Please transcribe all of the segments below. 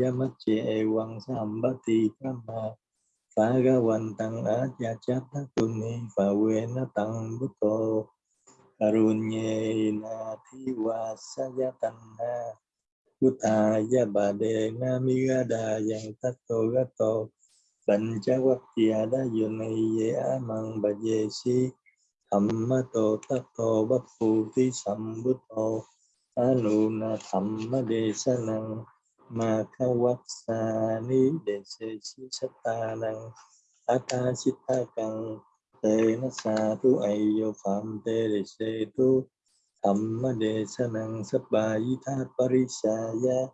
Yamachi ewang sambati kama Ni Phà tuni phawena tăng butto karunyena thiva sayatanha Buddhaya badena Đà yang tato gato Panchavakkya da yunay amang bajesi Thammato tato bapputi sambuto Anuna Năng desanang Maka waksani desesi năng Ata sitakang Tena satu ayo pham te desetu Thamma desanang sabbayita parisaya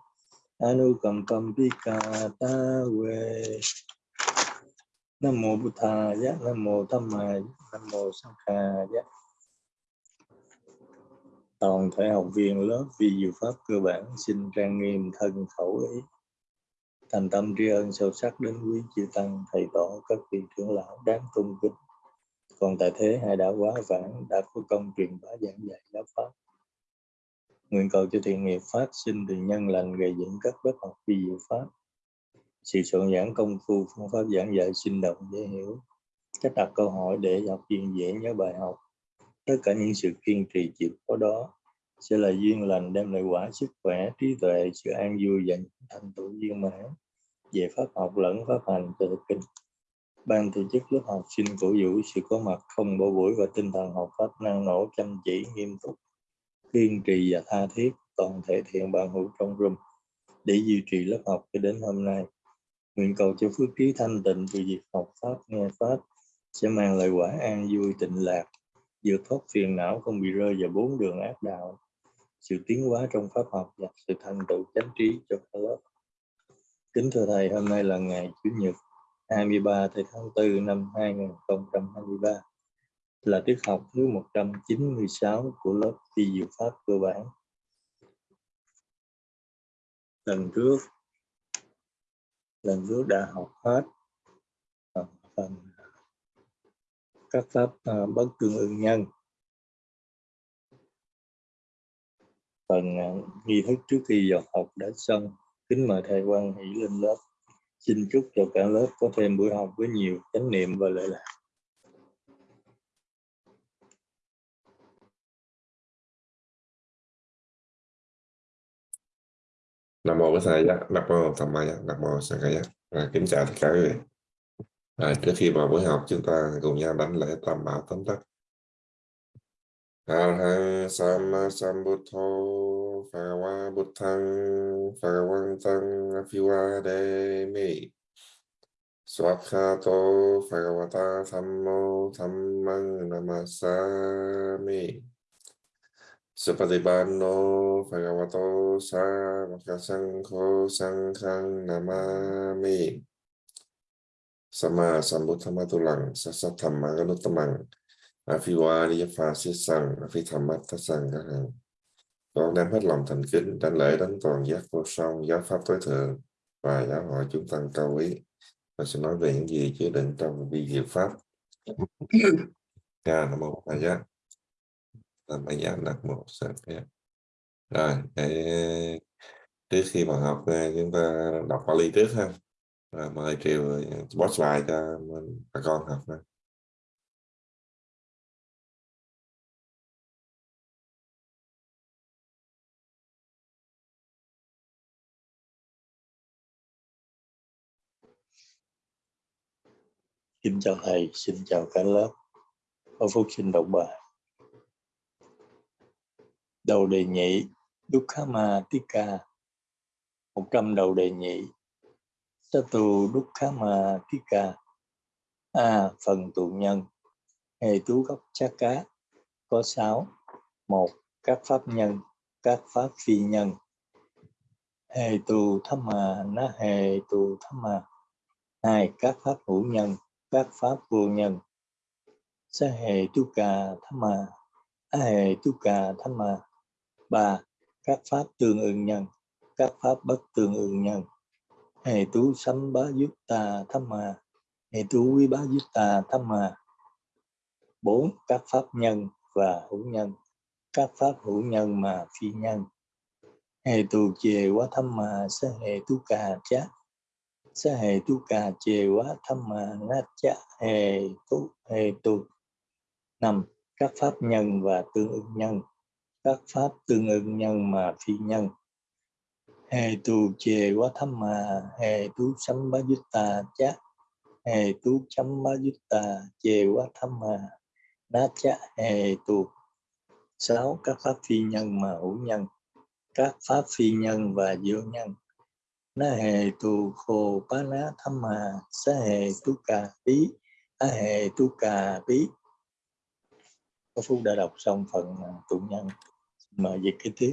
Anukampam pikata we Nam mô Bụt Thaya, Nam mô Tham Maya, Nam mô Sang Khaya. Toàn thể học viên lớp vi diệu pháp cơ bản xin trang nghiêm thân khẩu ý. Thành tâm tri ân sâu sắc đến quý chư tăng, thầy tổ, các vị trưởng lão đáng tôn kính. Còn tại thế hai đã quá vãng đã có công truyền bá giảng dạy giáo pháp. Nguyện cầu cho thiện nghiệp phát sinh từ nhân lành gây dựng các lớp học vi diệu pháp sự soạn giảng công phu phương pháp giảng dạy sinh động dễ hiểu cách đặt câu hỏi để học viên dễ nhớ bài học tất cả những sự kiên trì chịu khó đó sẽ là duyên lành đem lại quả sức khỏe trí tuệ sự an vui và thành tựu viên mãn về pháp học lẫn pháp hành cho thực kinh. Ban tổ chức lớp học xin cổ vũ sự có mặt không bỏ buổi và tinh thần học pháp năng nổ chăm chỉ nghiêm túc kiên trì và tha thiết toàn thể thiện bạn hữu trong room để duy trì lớp học cho đến hôm nay. Nguyện cầu cho phước trí thanh tịnh từ việc học Pháp, nghe Pháp sẽ mang lại quả an vui tịnh lạc, vượt thoát phiền não không bị rơi vào bốn đường ác đạo, sự tiến hóa trong Pháp học và sự thành tựu chánh trí cho cả lớp. Kính thưa Thầy, hôm nay là ngày Chủ nhật 23 tháng 4 năm 2023, là tiết học thứ 196 của lớp phi diệu Pháp cơ bản. Lần trước lần trước đã học hết phần các pháp uh, bất tương ưng nhân. Phần uh, nghi thức trước khi vào học đã xong kính mời thầy quan hỷ lên lớp. Xin chúc cho cả lớp có thêm buổi học với nhiều chánh niệm và lợi lạc. Nam mô Bổn sư Nam mô Tham Ma Nam mô Sang Khai à, kính chào tất cả quý vị. À, trước khi vào buổi học chúng ta cùng nhau đánh lễ tam bảo tóm tắt. Arhang Sama Sambuddho Phagawa Buddhang Phagawantang Apiwademi Swakhato Phagawata Thammo Thammang Namasami Supatipano Phagawato Sa Sangho Sanghang Namami Sama Sambuddhamatulang Sasathama Ganutamang Afiwari Pha Siết Sang Afithamat Sang các hàng con đem hết lòng thành kính đánh lễ đánh toàn giác vô song, giáo pháp tối thượng, và giáo hội chúng tăng cao quý. Và sẽ nói về những gì chứa đựng trong vi diệu pháp. Ca nam mô A Di làm bài giảng đặt một rồi để trước khi mà học, chúng ta đọc Bali trước ha rồi mời triều post lại cho bà con học nè. Xin chào thầy, xin chào cả lớp. Ở phúc xin đọc bài đầu đề nhị Dukkama Tika một trăm đầu đề nhị Satu Dukkama Tika A. Phần tụ nhân. Hệ tú gốc chát cá. Có sáu. Một, Các pháp nhân, Các pháp phi nhân. Hệ tù thâm mà. Nó hệ tù thâm mà. Hai, Các pháp hữu nhân, Các pháp vô nhân. Sa hệ tu cà thâm mà. A hệ tu cà thâm mà. Ba, các pháp tương ưng nhân, các pháp bất tương ưng nhân hệ tú sanh bá giúp tà thăm mà hệ tú quý bá giúp tà thăm mà bốn các pháp nhân và hữu nhân. Các pháp hữu nhân mà phi nhân. Hệ tu chề quá thăm mà sa hệ tu cà chát sa hệ tu cà chề quá thăm mà nát chá hệ tu hệ tu. Năm các pháp nhân và tương ứng nhân. Các pháp tương ứng nhân mà phi nhân hệ tu chê quá thâm mà hệ tu sấm bá tà chát. Hệ tu chấm bá tà chê quá thâm mà nát chát hệ tu sáu, các pháp phi nhân mà hữu nhân. Các pháp phi nhân và vô nhân. Na hề tu khô bá ná thâm mà sa hề tu cà bí a hề tu cà bí. Có phúc đã đọc xong phần tụng nhân. Mời dịch kế tiếp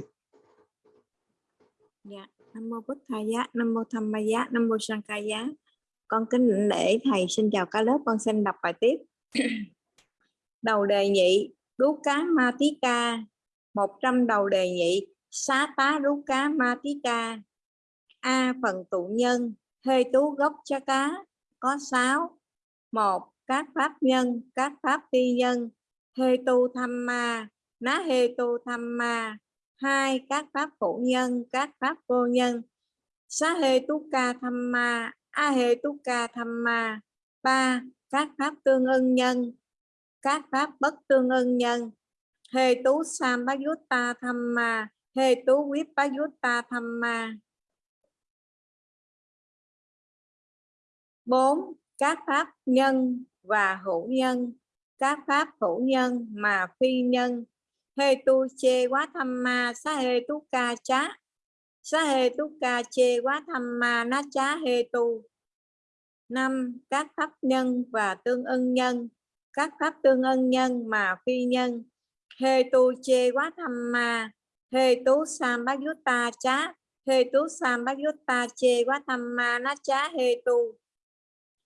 dạ nam mô bích thầy giá nam mô tham ma giá nam mô sang ca giá. Con kính lễ thầy xin chào cả lớp con xin đọc bài tiếp. Đầu đề nhị đú cá ma tí ca. Một trăm đầu đề nhị xá tá rú cá ma tí ca. A. Phần tụ nhân hê tú gốc chá cá. Có sáu. Một. Các pháp nhân các pháp phi nhân. Hê tu tham ma ná hê tu tham ma hai, các pháp phụ nhân, các pháp vô nhân. Xá hê tú ca tham ma, a hê tú ca tham ma. Ba, các pháp tương ưng nhân, các pháp bất tương ưng nhân. Hê tú sam bá ta tham ma, hê tú quyết bá ta tham ma. Bốn, các pháp nhân và hữu nhân, các pháp hữu nhân mà phi nhân hê tu chê quá tham ma, sa hê tu ca chá. Sa hê tu ca chê quá tham ma, na chá hê tu. Năm, các pháp nhân và tương ưng nhân. Các pháp tương ưng nhân mà phi nhân. Hê tu chê quá tham ma. Hê tú sam bát ta chá. Hê tú sam bát ta chê quá tham ma, na chá hê tu.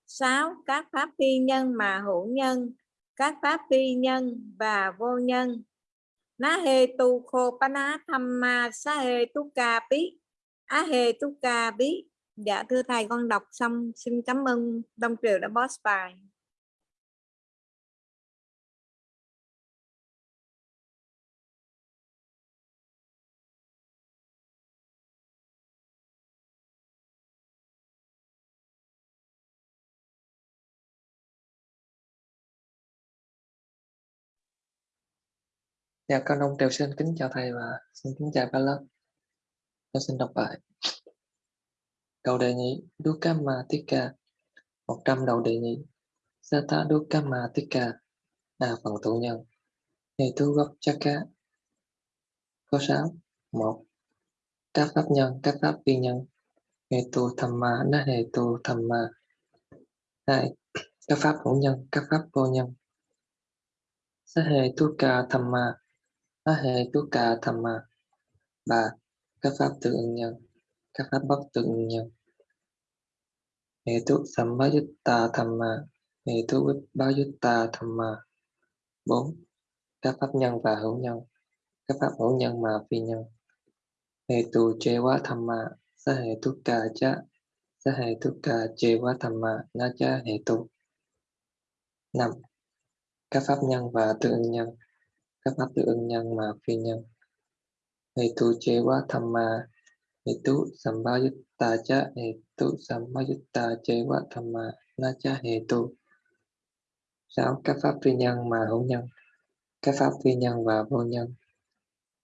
Sáu, các pháp phi nhân mà hữu nhân. Các pháp phi nhân và vô nhân na he tu kho pa ná tham ma sa he tu ca bí á he tu ca bí dạ thưa thầy, con đọc xong, xin cảm ơn đông triều đã boss bài. Dạ, con ông Triều xin kính chào thầy và xin kính chào cả lớp. Con xin đọc bài. Đầu đề nhị Dukama Tika 100 đầu đề nhị Sata Dukama Tika là phần tụ nhân Hệ tu gốc Chaka Có 6 1. Các pháp nhân, các pháp vi nhân Hệ tu thầm ma, nó hệ tu thầm ma 2. Các pháp hữu nhân, các pháp vô nhân Sa hệ tu ca thầm ma a hệ tu ca tham ma ba các pháp tự ứng nhân các pháp bất tự ứng nhân hệ tu sambayutta tham ma hệ tu vipayutta tham ma bốn, các pháp nhân và hữu nhân. Các pháp hữu nhân mà phi nhân. Hệ tu chế quá tham ma sa hệ tu ca cha sa hệ tu ca chế quá tham ma na cha hệ tu. Năm, các pháp nhân và tự nhân các pháp tự ưng nhân mà phi nhân. Hệ tu chế quá tham ma. Hệ tu sambayutta cha hệ tu sambayutta chế quá tham ma. Na cha hệ tu. Sáu các pháp phi nhân mà hữu nhân. Các pháp phi nhân và vô nhân.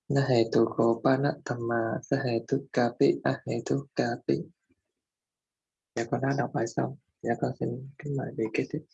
Na hệ tu khổ ba na tham ma. Sa hệ tu ca pi a hệ tu ca pi dạ con đã đọc bài xong. Dạ con xin kính mời vị kế tiếp.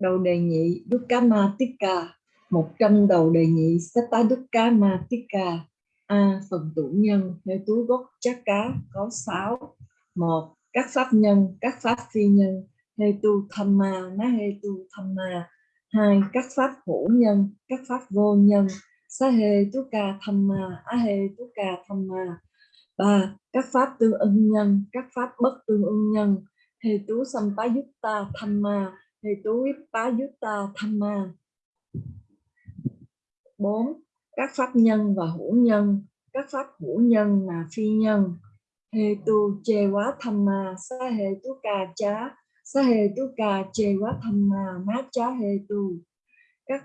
Đầu đề nhị Dukkamatika 100 đầu đề nhị Sata Dukkamatika A. Phần tụ nhân theo túi gốc chắc cá có 6 1. Các pháp nhân, các pháp phi nhân hê tu tham ma, ná hê tu tham ma. 2. các pháp hữu nhân các pháp vô nhân sa hê tu ca tham ma, a hê tu ca tham ma. 3. các pháp tương ưng nhân các pháp bất tương ưng nhân hê tú sampayutta thamma hê vipayutta thamma bốn, các pháp nhân và hữu nhân, các pháp hữu nhân mà phi nhân. Hetu tu chê quá tham sa Hetu tu ca chá. Sa Hetu tu ca chê quá tham ma mát chá hê tu. Các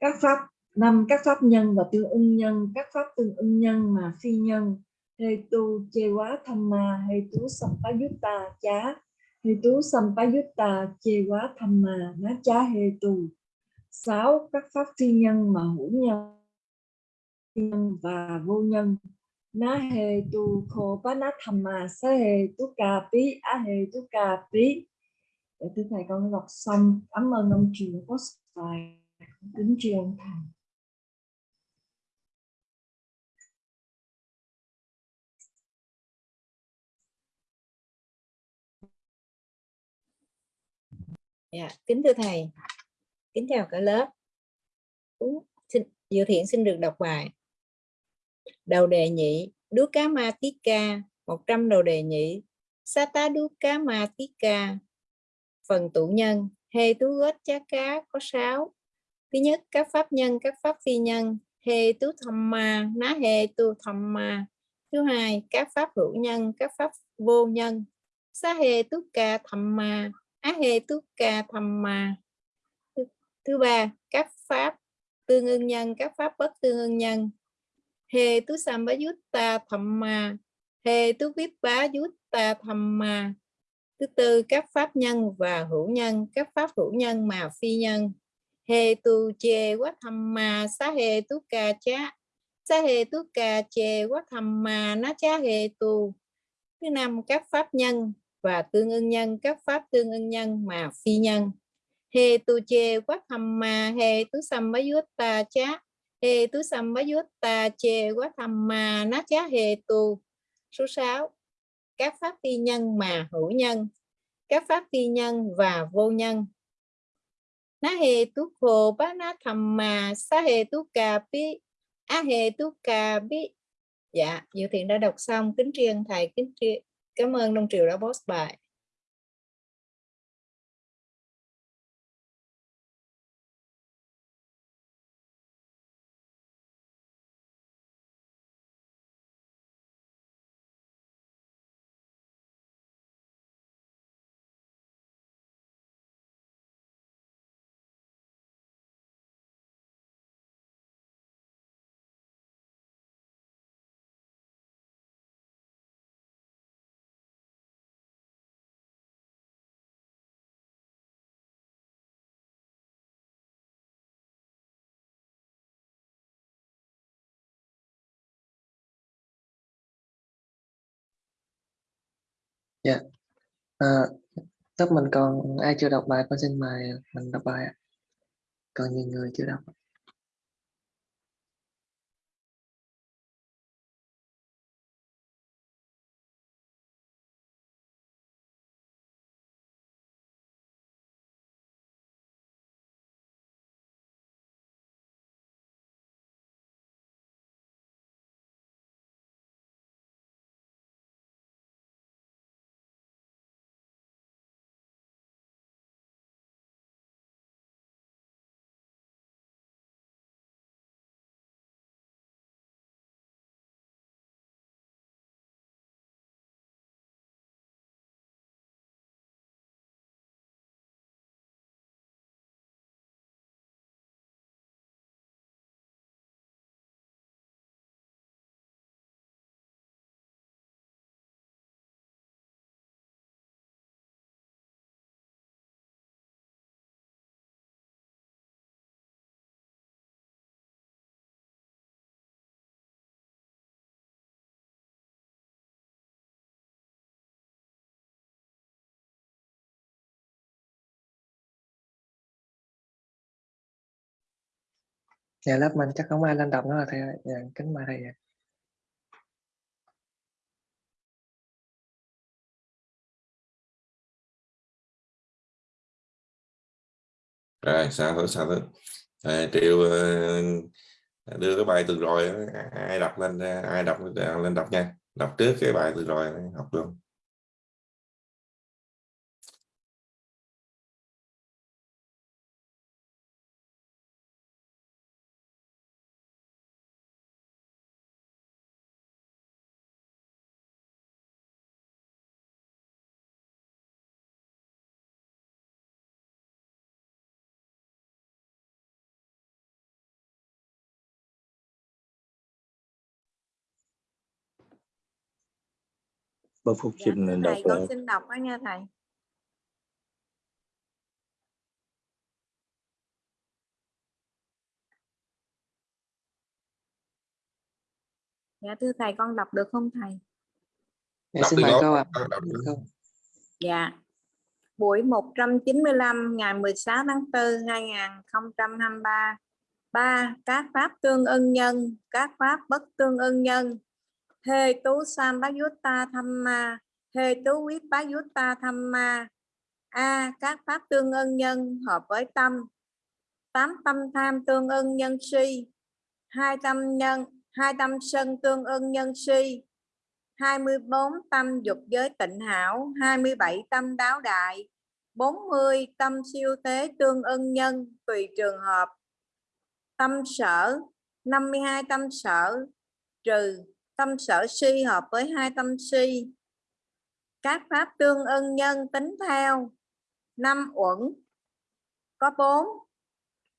các pháp, năm, các pháp nhân và tương ưng nhân, các pháp tương ưng nhân mà phi nhân. Hetu tu chê quá tham ma tu sampayutta chá hê sampayutta Chewa quá tham Cha mát tu sáu các pháp phi nhân mà hữu nhân nhân và vô nhân. Na he tu kho pa na thamma sa he tu ca pi a he tu ca pi để dạ thưa thầy, con đọc xong. Cảm ơn ông truyền có bài kính tri ân thầy. Dạ, kính thưa thầy, kính chào cả lớp. Cũng xin, Diệu Thiện xin được đọc bài. Đầu đề nhị, đú cá ma tí ca, 100 đầu đề nhị, sa tá đú cá ma tí ca. phần tụ nhân, Hê Tú gót Chá Cá có 6. Thứ nhất, các pháp nhân, các pháp phi nhân, Hê Tú Thamma, Ná Hê Tu Thamma. Thứ hai, các pháp hữu nhân, các pháp vô nhân, Sa Hê Tú Ca thâm ma, Hê Tú Ca Thamma. Thứ, thứ ba, các pháp tương ưng nhân, các pháp bất tương ưng nhân, Hê Tú Sambhayutta Thamma, Hê Tú tham ma Thứ tư, các pháp nhân và hữu nhân, các pháp hữu nhân mà phi nhân. Hê tu chê quá thamma sa hê tú ca chá. Sa hê tú ca chê quá thamma nó chá hê tu. Thứ năm, các pháp nhân và tương ưng nhân, các pháp tương ưng nhân mà phi nhân. he tu chê quá thamma hê tú sambhayutta chá. yut ta che quát quá thamma ná chá he tu. Số 6 các pháp phi nhân mà hữu nhân, các pháp phi nhân và vô nhân. na he tu khổ bá na thầm ma sa he tú cà bi á he tú cà bi Dạ, Diệu Thiện đã đọc xong, kính riêng thầy, kính riêng cảm ơn Đông Triều đã post bài. Dạ. À, lớp mình còn ai chưa đọc bài con xin mời mình đọc bài ạ. Còn nhiều người chưa đọc. dạ lớp mình chắc không ai lên đọc nữa thầy dạ kính mời thầy rồi sao thôi sao thôi à, triệu ờ, đưa cái bài từ rồi ai đọc lên ai đọc ờ, lên đọc nha. Đọc trước cái bài từ rồi học luôn. Bác Phúc dạ, xin đọc thầy con lại. xin đọc đó nha thầy dạ thưa thầy con đọc được không thầy Dạ, xin mời câu ạ. Câu. Dạ. Buổi 195 ngày 16 tháng 4 2023. 3. Các pháp tương ưng nhân, các pháp bất tương ưng nhân. Hê tú san bá út ta tham ma, hê tú quyết bá út ta tham ma. A. Các pháp tương ưng nhân hợp với tâm. Tám tâm tham tương ưng nhân si. Hai tâm nhân, hai tâm sân tương ưng nhân si. 24 tâm dục giới tịnh hảo, 27 tâm đáo đại, 40 tâm siêu tế tương ưng nhân tùy trường hợp. Tâm sở, 52 tâm sở, trừ tâm sở si hợp với hai tâm si. Các pháp tương ưng nhân tính theo. Năm uẩn, có bốn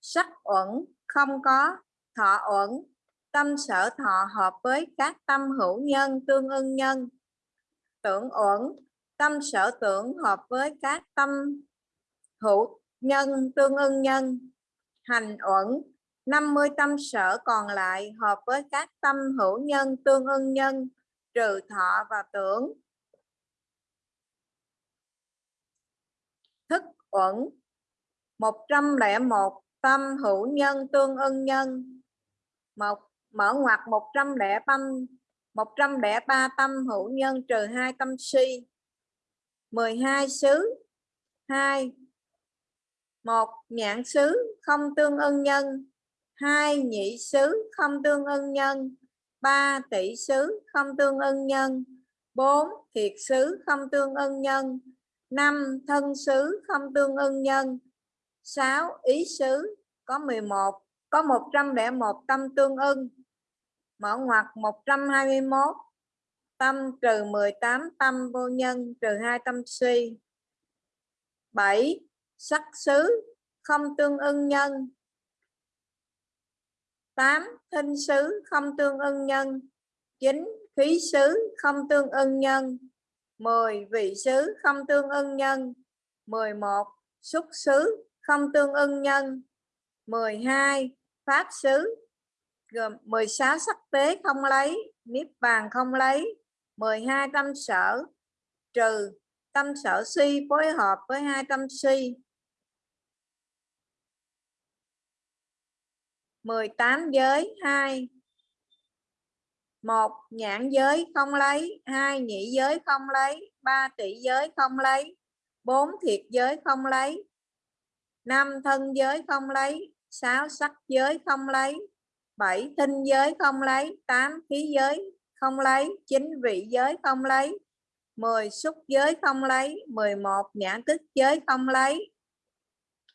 Sắc uẩn, không có. Thọ uẩn, tâm sở thọ hợp với các tâm hữu nhân tương ưng nhân tưởng uẩn tâm sở tưởng hợp với các tâm hữu nhân tương ưng nhân hành uẩn 50 tâm sở còn lại hợp với các tâm hữu nhân, tương ưng nhân, trừ thọ và tưởng. Thức uẩn 101 tâm hữu nhân, tương ưng nhân. Một, mở ngoặt 105 103 tâm hữu nhân, trừ hai tâm si. 12 xứ. 2 1 nhãn xứ không tương ưng nhân hai nhị xứ không tương ưng nhân. Ba tỷ xứ không tương ưng nhân. Bốn thiệt xứ không tương ưng nhân. Năm thân xứ không tương ưng nhân. Sáu ý xứ có 11 có 101 tâm tương ưng. Mở ngoặc 121 tâm trừ 18 tâm vô nhân, trừ 2 tâm suy. 7 sắc xứ không tương ưng nhân. 8 thinh xứ không tương ưng nhân. 9 khí xứ không tương ưng nhân. 10 vị xứ không tương ưng nhân. 11 xúc xứ không tương ưng nhân. 12 pháp xứ. Gồm 16 sắc tế không lấy, niết bàn không lấy. 12 tâm sở. Trừ, tâm sở si phối hợp với hai tâm si. 18 giới 2 một nhãn giới không lấy hai nhị giới không lấy ba tỷ giới không lấy bốn thiệt giới không lấy năm thân giới không lấy sáu sắc giới không lấy bảy thinh giới không lấy tám khí giới không lấy chín vị giới không lấy 10 xúc giới không lấy 11 nhãn thức giới không lấy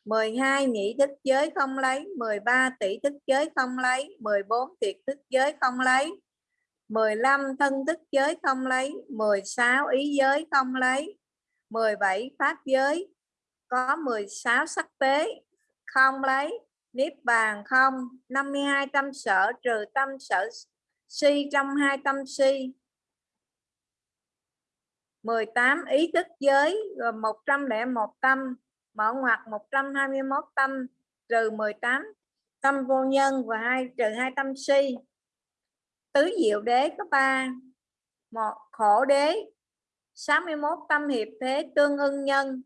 12 nhị thức giới không lấy 13 tỷ thức giới không lấy 14 tiệt thức giới không lấy 15 thân thức giới không lấy 16 ý giới không lấy 17 pháp giới, có 16 sắc tế không lấy, niết bàn không 52 tâm sở, trừ tâm sở si trong hai tâm si. 18 ý thức giới, gồm 101 tâm mở ngoặc 121 tâm trừ 18 tâm vô nhân và hai trừ hai tâm si. Tứ diệu đế có ba, một khổ đế 61 tâm hiệp thế tương ưng nhân.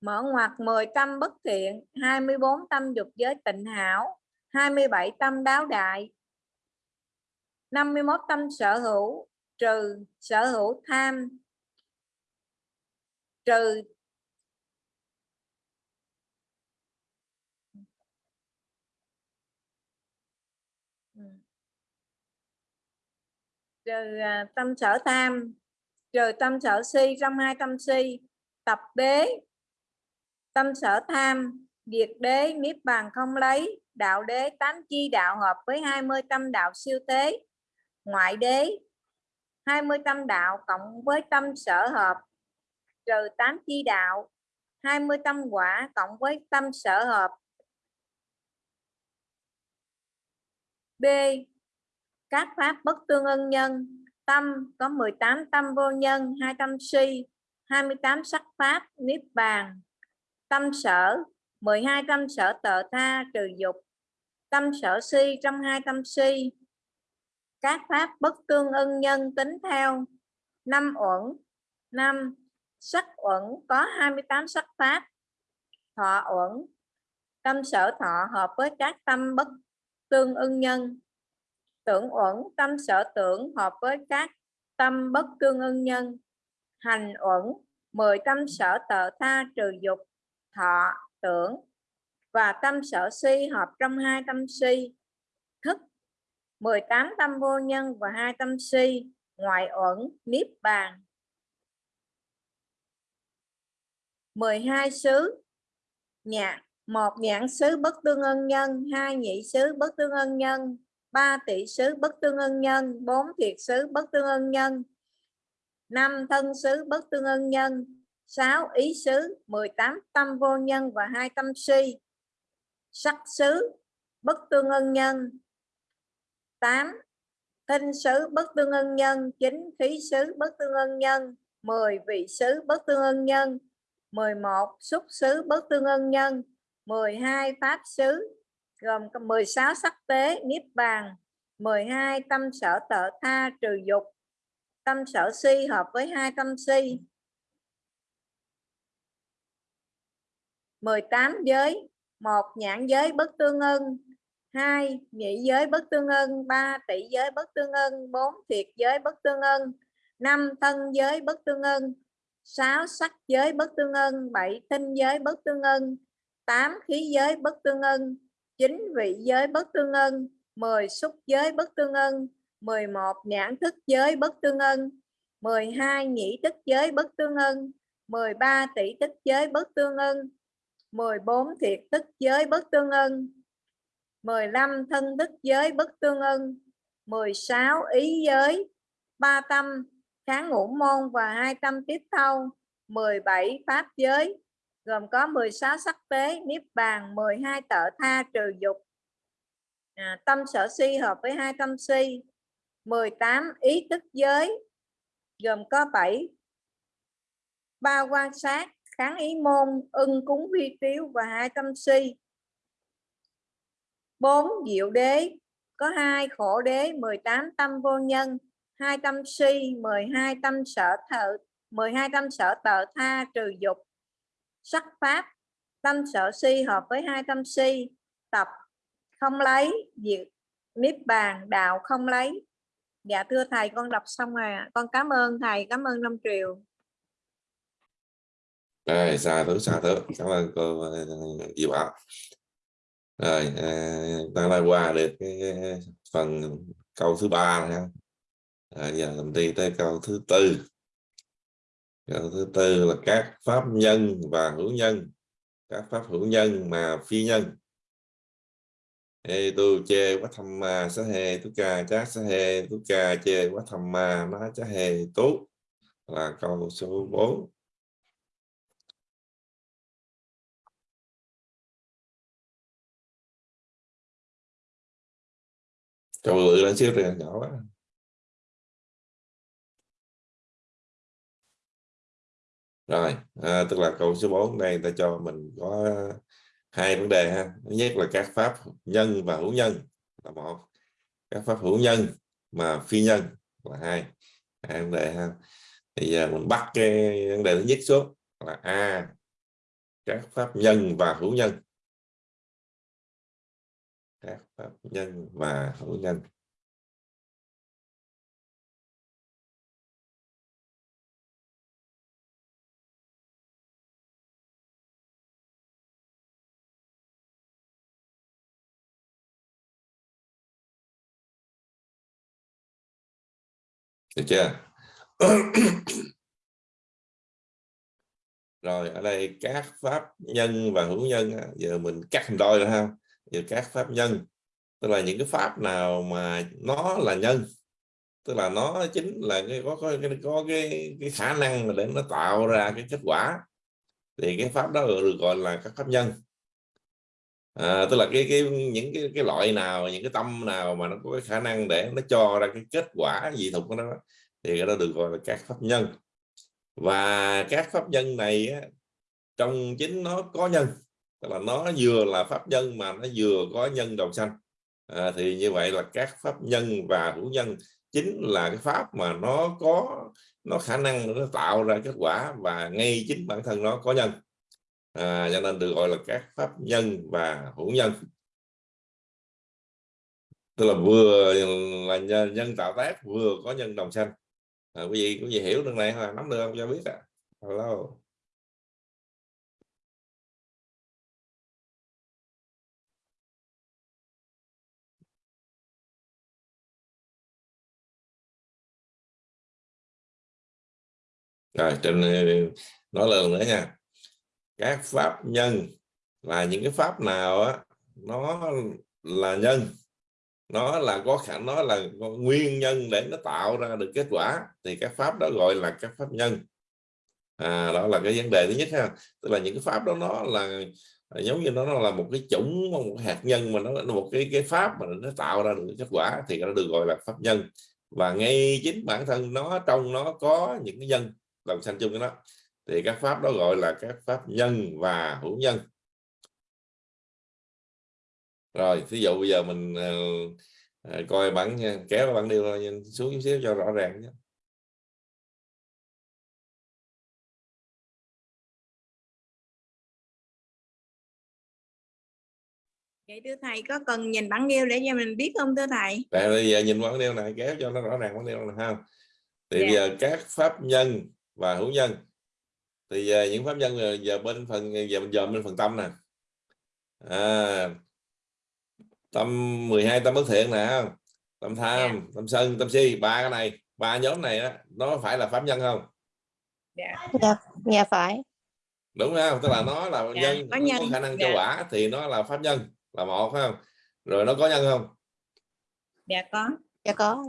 Mở ngoặc 10 tâm bất thiện 24 tâm dục giới tịnh hảo 27 tâm đáo đại. 51 tâm sở hữu, trừ sở hữu tham, trừ trừ à, tâm sở tam, trừ tâm sở si trong hai tâm si tập đế tâm sở tham diệt đế niết bàn không lấy đạo đế tám chi đạo hợp với 20 tâm đạo siêu tế ngoại đế. 20 tâm đạo cộng với tâm sở hợp trừ 8 chi đạo. 20 tâm quả cộng với tâm sở hợp. B các pháp bất tương ưng nhân, tâm, có 18 tâm vô nhân, hai tâm si 28 sắc pháp, niết bàn. Tâm sở 12 tâm sở tợ tha, trừ dục. Tâm sở si, trong hai tâm si. Các pháp bất tương ưng nhân tính theo. Năm uẩn, năm, sắc uẩn, có 28 sắc pháp. Thọ uẩn, tâm sở thọ hợp với các tâm bất tương ưng nhân tưởng uẩn, tâm sở tưởng hợp với các tâm bất tương ưng nhân. Hành uẩn, mười tâm sở tợ tha trừ dục, thọ tưởng và tâm sở suy hợp trong hai tâm suy. Thức 18 tâm vô nhân và hai tâm suy, ngoại uẩn, niết bàn. 12 xứ, nhạc, một nhãn xứ bất tương ân nhân, hai nhị xứ bất tương ân nhân. 3 tỷ xứ bất tương ân nhân 4 thiệt xứ bất tương ân nhân. 5 thân xứ bất tương ân nhân 6 ý xứ 18 tâm vô nhân và hai tâm si. Sắc xứ bất tương ân nhân 8 tinh xứ bất tương ân nhân 9 khí xứ bất tương ân nhân 10 vị xứ bất tương ân nhân 11 xúc xứ bất tương ân nhân 12 pháp xứ gồm 16 sắc tế, niết bàn 12 tâm sở tợ tha, trừ dục. Tâm sở si hợp với hai tâm si. 18 giới, một nhãn giới bất tương ưng. Hai nhị giới bất tương ưng, ba tỷ giới bất tương ưng, bốn thiệt giới bất tương ưng. Năm thân giới bất tương ưng, sáu sắc giới bất tương ưng, bảy tinh giới bất tương ưng, tám khí giới bất tương ưng chín vị giới bất tương ân 10 xúc giới bất tương ân 11 nhãn thức giới bất tương ân 12 nhĩ tức giới bất tương ân 13 tỷ tức giới bất tương ân 14 thiệt tức giới bất tương ân 15 thân tức giới bất tương ân 16 ý giới, ba tâm kháng ngũ môn và hai tâm tiếp thâu 17 pháp giới gồm có 16 sắc tế niết bàn 12 tợ tha trừ dục. À, tâm sở si hợp với hai tâm si. 18 ý tức giới gồm có 7 ba quan sát kháng ý môn ưng cúng vi tiếu và hai tâm si. 4 diệu đế có hai khổ đế 18 tâm vô nhân hai tâm si 12 tâm sở thợ 12 tâm sở tợ tha trừ dục sắc pháp tâm sở si hợp với hai tâm si tập không lấy diệt niết bàn đạo không lấy. Dạ thưa thầy con đọc xong rồi con cảm ơn thầy cảm ơn năm triều. Rồi xa thứ xa thứ. Cảm ơn cô ờ, Diệu Bảo. Rồi ờ, ta đã qua được cái phần câu thứ ba ha à, giờ mình đi tới câu thứ tư câu thứ tư là các pháp nhân và hữu nhân. Các pháp hữu nhân mà phi nhân. Ê, tu chê quá thăm ma sa hê tu ca chát sa hê tu ca chê quá thăm ma, má chá hê, tú. Là câu số 4 câu lựa lên xíu rồi nhỏ quá. Rồi à, tức là câu số 4 đây ta cho mình có hai vấn đề ha. Thứ nhất là các pháp nhân và hữu nhân là một. Các pháp hữu nhân mà phi nhân là hai. Hai vấn đề ha. Thì giờ mình bắt cái vấn đề thứ nhất xuống là a các pháp nhân và hữu nhân. Các pháp nhân và hữu nhân. Được chưa? Rồi ở đây các pháp nhân và hữu nhân giờ mình cắt thành đôi rồi ha. Giờ các pháp nhân tức là những cái pháp nào mà nó là nhân tức là nó chính là cái có có cái có cái, cái khả năng mà để nó tạo ra cái kết quả thì cái pháp đó được gọi là các pháp nhân à, tức là cái cái những cái cái loại nào những cái tâm nào mà nó có cái khả năng để nó cho ra cái kết quả gì thuộc của nó thì cái đó được gọi là các pháp nhân. Và các pháp nhân này trong chính nó có nhân tức là nó vừa là pháp nhân mà nó vừa có nhân đầu sanh. À, thì như vậy là các pháp nhân và hữu nhân chính là cái pháp mà nó có nó khả năng nó tạo ra kết quả và ngay chính bản thân nó có nhân à, cho nên được gọi là các pháp nhân và hữu nhân. Tức là vừa là nhân, nhân tạo tác vừa có nhân đồng sanh. À, quý vị quý vị hiểu được này là nắm được không? Cho biết à hello. Rồi trên nói lần nữa nha các pháp nhân là những cái pháp nào á nó là nhân nó là có khả nó là nguyên nhân để nó tạo ra được kết quả thì các pháp đó gọi là các pháp nhân. À, đó là cái vấn đề thứ nhất ha. Tức là những cái pháp đó nó là giống như nó, nó là một cái chủng một hạt nhân mà nó là một cái cái pháp mà nó tạo ra được kết quả thì nó được gọi là pháp nhân. Và ngay chính bản thân nó trong nó có những cái nhân đồng sanh chung với nó thì các pháp đó gọi là các pháp nhân và hữu nhân rồi ví dụ bây giờ mình uh, coi bản kéo bản điều xuống chút xíu cho rõ ràng nhé Vậy thưa thầy có cần nhìn bản điêu để cho mình biết không thưa thầy? Bây giờ nhìn bản điêu này kéo cho nó rõ ràng bản điêu này ha. Thì Dạ. bây giờ các pháp nhân và hữu nhân thì giờ những pháp nhân giờ, giờ bên phần giờ mình dòm bên phần tâm nè. À, tâm 12 tâm bất thiện nè không? Tâm tham, tâm sân, tâm si, ba cái này, ba nhóm này á nó phải là pháp nhân không? Dạ. dạ dạ phải đúng không tức là nó là Dạ, nhân có nhân, có khả năng cho dạ. quả thì nó là pháp nhân là một phải không rồi nó có nhân không Dạ có. dạ có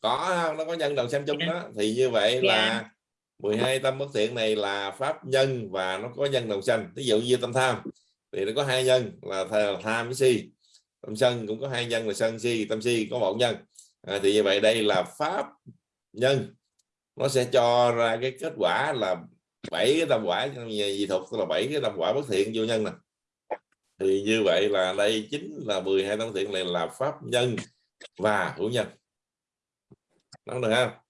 có không nó có nhân đầu sanh chung Dạ. đó thì như vậy Dạ. là 12 tâm bất thiện này là pháp nhân và nó có nhân đầu sanh. Ví dụ như tâm tham thì nó có hai nhân là tham với si. Tâm sân cũng có hai nhân là sân si tâm si có một nhân. À, thì như vậy đây là pháp nhân. Nó sẽ cho ra cái kết quả là bảy cái tâm quả gì thuật tức là bảy cái tâm quả bất thiện vô nhân nè. Thì như vậy là đây chính là 12 tâm thiện này là pháp nhân và hữu nhân. Nó được không?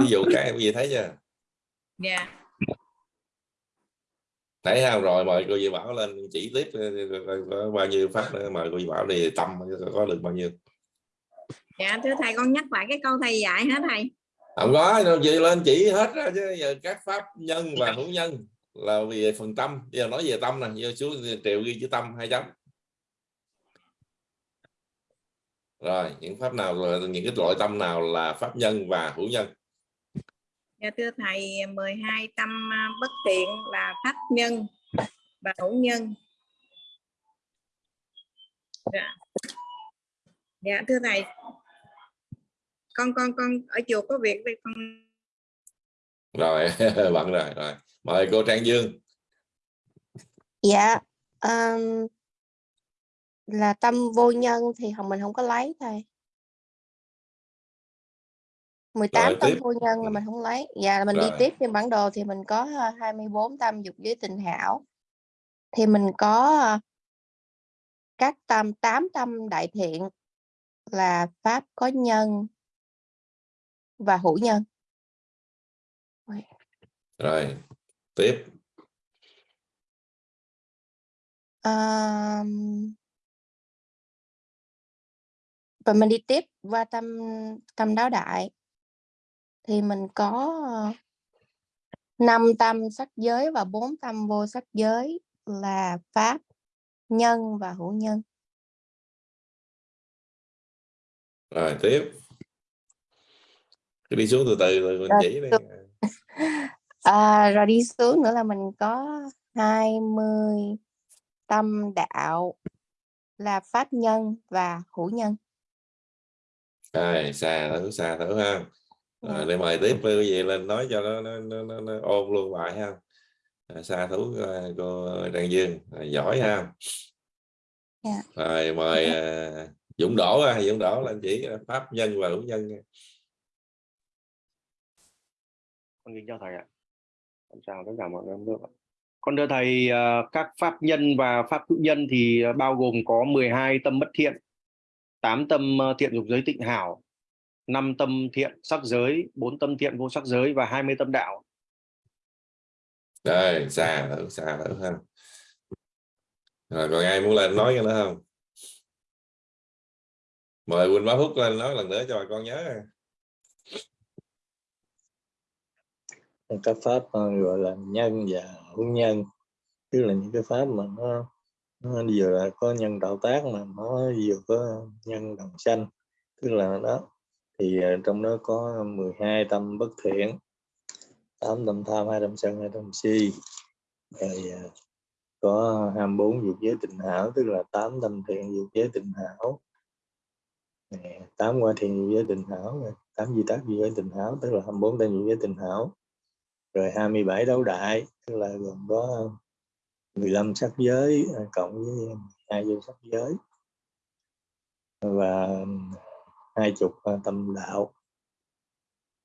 Ví dụ cái gì thấy chưa? Dạ. thấy không? Rồi mời cô dì bảo lên chỉ tiếp có bao nhiêu pháp nữa mời cô dì bảo đi tâm có được bao nhiêu? Dạ thưa thầy con nhắc lại cái câu thầy dạy hả thầy? không có đâu chị lên chỉ hết ra chứ giờ các pháp nhân và hữu nhân là về phần tâm. Giờ nói về tâm nè giờ xuống triệu ghi chữ tâm hai chấm rồi những pháp nào là những cái loại tâm nào là pháp nhân và hữu nhân Dạ thưa thầy 12 tâm à, bất thiện là pháp nhân và hữu nhân. Dạ. Dạ thưa thầy. Con con con ở chùa có việc đây con rồi bận rồi rồi mời cô Trang Dương dạ um, là tâm vô nhân thì không mình không có lấy thôi 18 Rồi, tâm tiếp. vô nhân là Ừ. mình không lấy. Dạ là mình đi Rồi. tiếp trên bản đồ thì mình có ờ, 24 tâm dục giới tình hảo. Thì mình có ờ, các tâm 8 tâm đại thiện là pháp có nhân và hữu nhân. Rồi tiếp. Ờm, và mình đi tiếp qua tâm tâm đáo đại thì mình có ờ, năm tâm sắc giới và bốn tâm vô sắc giới là pháp nhân và hữu nhân. Rồi tiếp. Cứ đi xuống từ từ rồi mình Rồi, chỉ à, rồi đi xuống nữa là mình có 20 tâm đạo là pháp nhân và hữu nhân. Rồi xa thử xa thử ha Dạ. để mời tiếp quý vị lên nói cho nó nó, nó, nó, nó ôn luôn lại ha À, xa thú ờ, cô Trang Dương à, giỏi ha Dạ. rồi mời à, Dũng Đỗ ha Dũng Đỗ lên chỉ à, pháp nhân và hữu nhân con kính chào thầy ạ Con chào tất cả mọi người nước ạ. con thưa thầy ờ, các pháp nhân và pháp hữu nhân thì ờ, bao gồm có 12 tâm bất thiện 8 tâm ờ, thiện dục giới tịnh hảo 5 tâm thiện sắc giới 4 tâm thiện vô sắc giới và 20 tâm đạo. Rồi xa thử xa thử ha. Rồi còn ai muốn lên nói cái nữa không? Mời Quỳnh Bá Phúc lên nói lần nữa cho bà con nhớ. Các pháp ờ, gọi là nhân và hữu nhân. Tức là những cái pháp mà nó, nó vừa là có nhân tạo tác mà nó vừa có nhân đồng sanh. Tức là đó thì ờ, trong đó có 12 tâm bất thiện 8 tâm tham 2 tâm sân 2 tâm si. Rồi ờ, có 24 dục giới tình hảo, tức là 8 tâm thiện dục giới tình hảo. 8 qua thiện dục giới tình hảo 8 di tác dục giới tình hảo, tức là 24 tâm dục giới tình hảo. Rồi 27 đấu đại, tức là gồm có 15 sắc giới à, cộng với hai vô sắc giới. Và hai chục ờ, tâm đạo.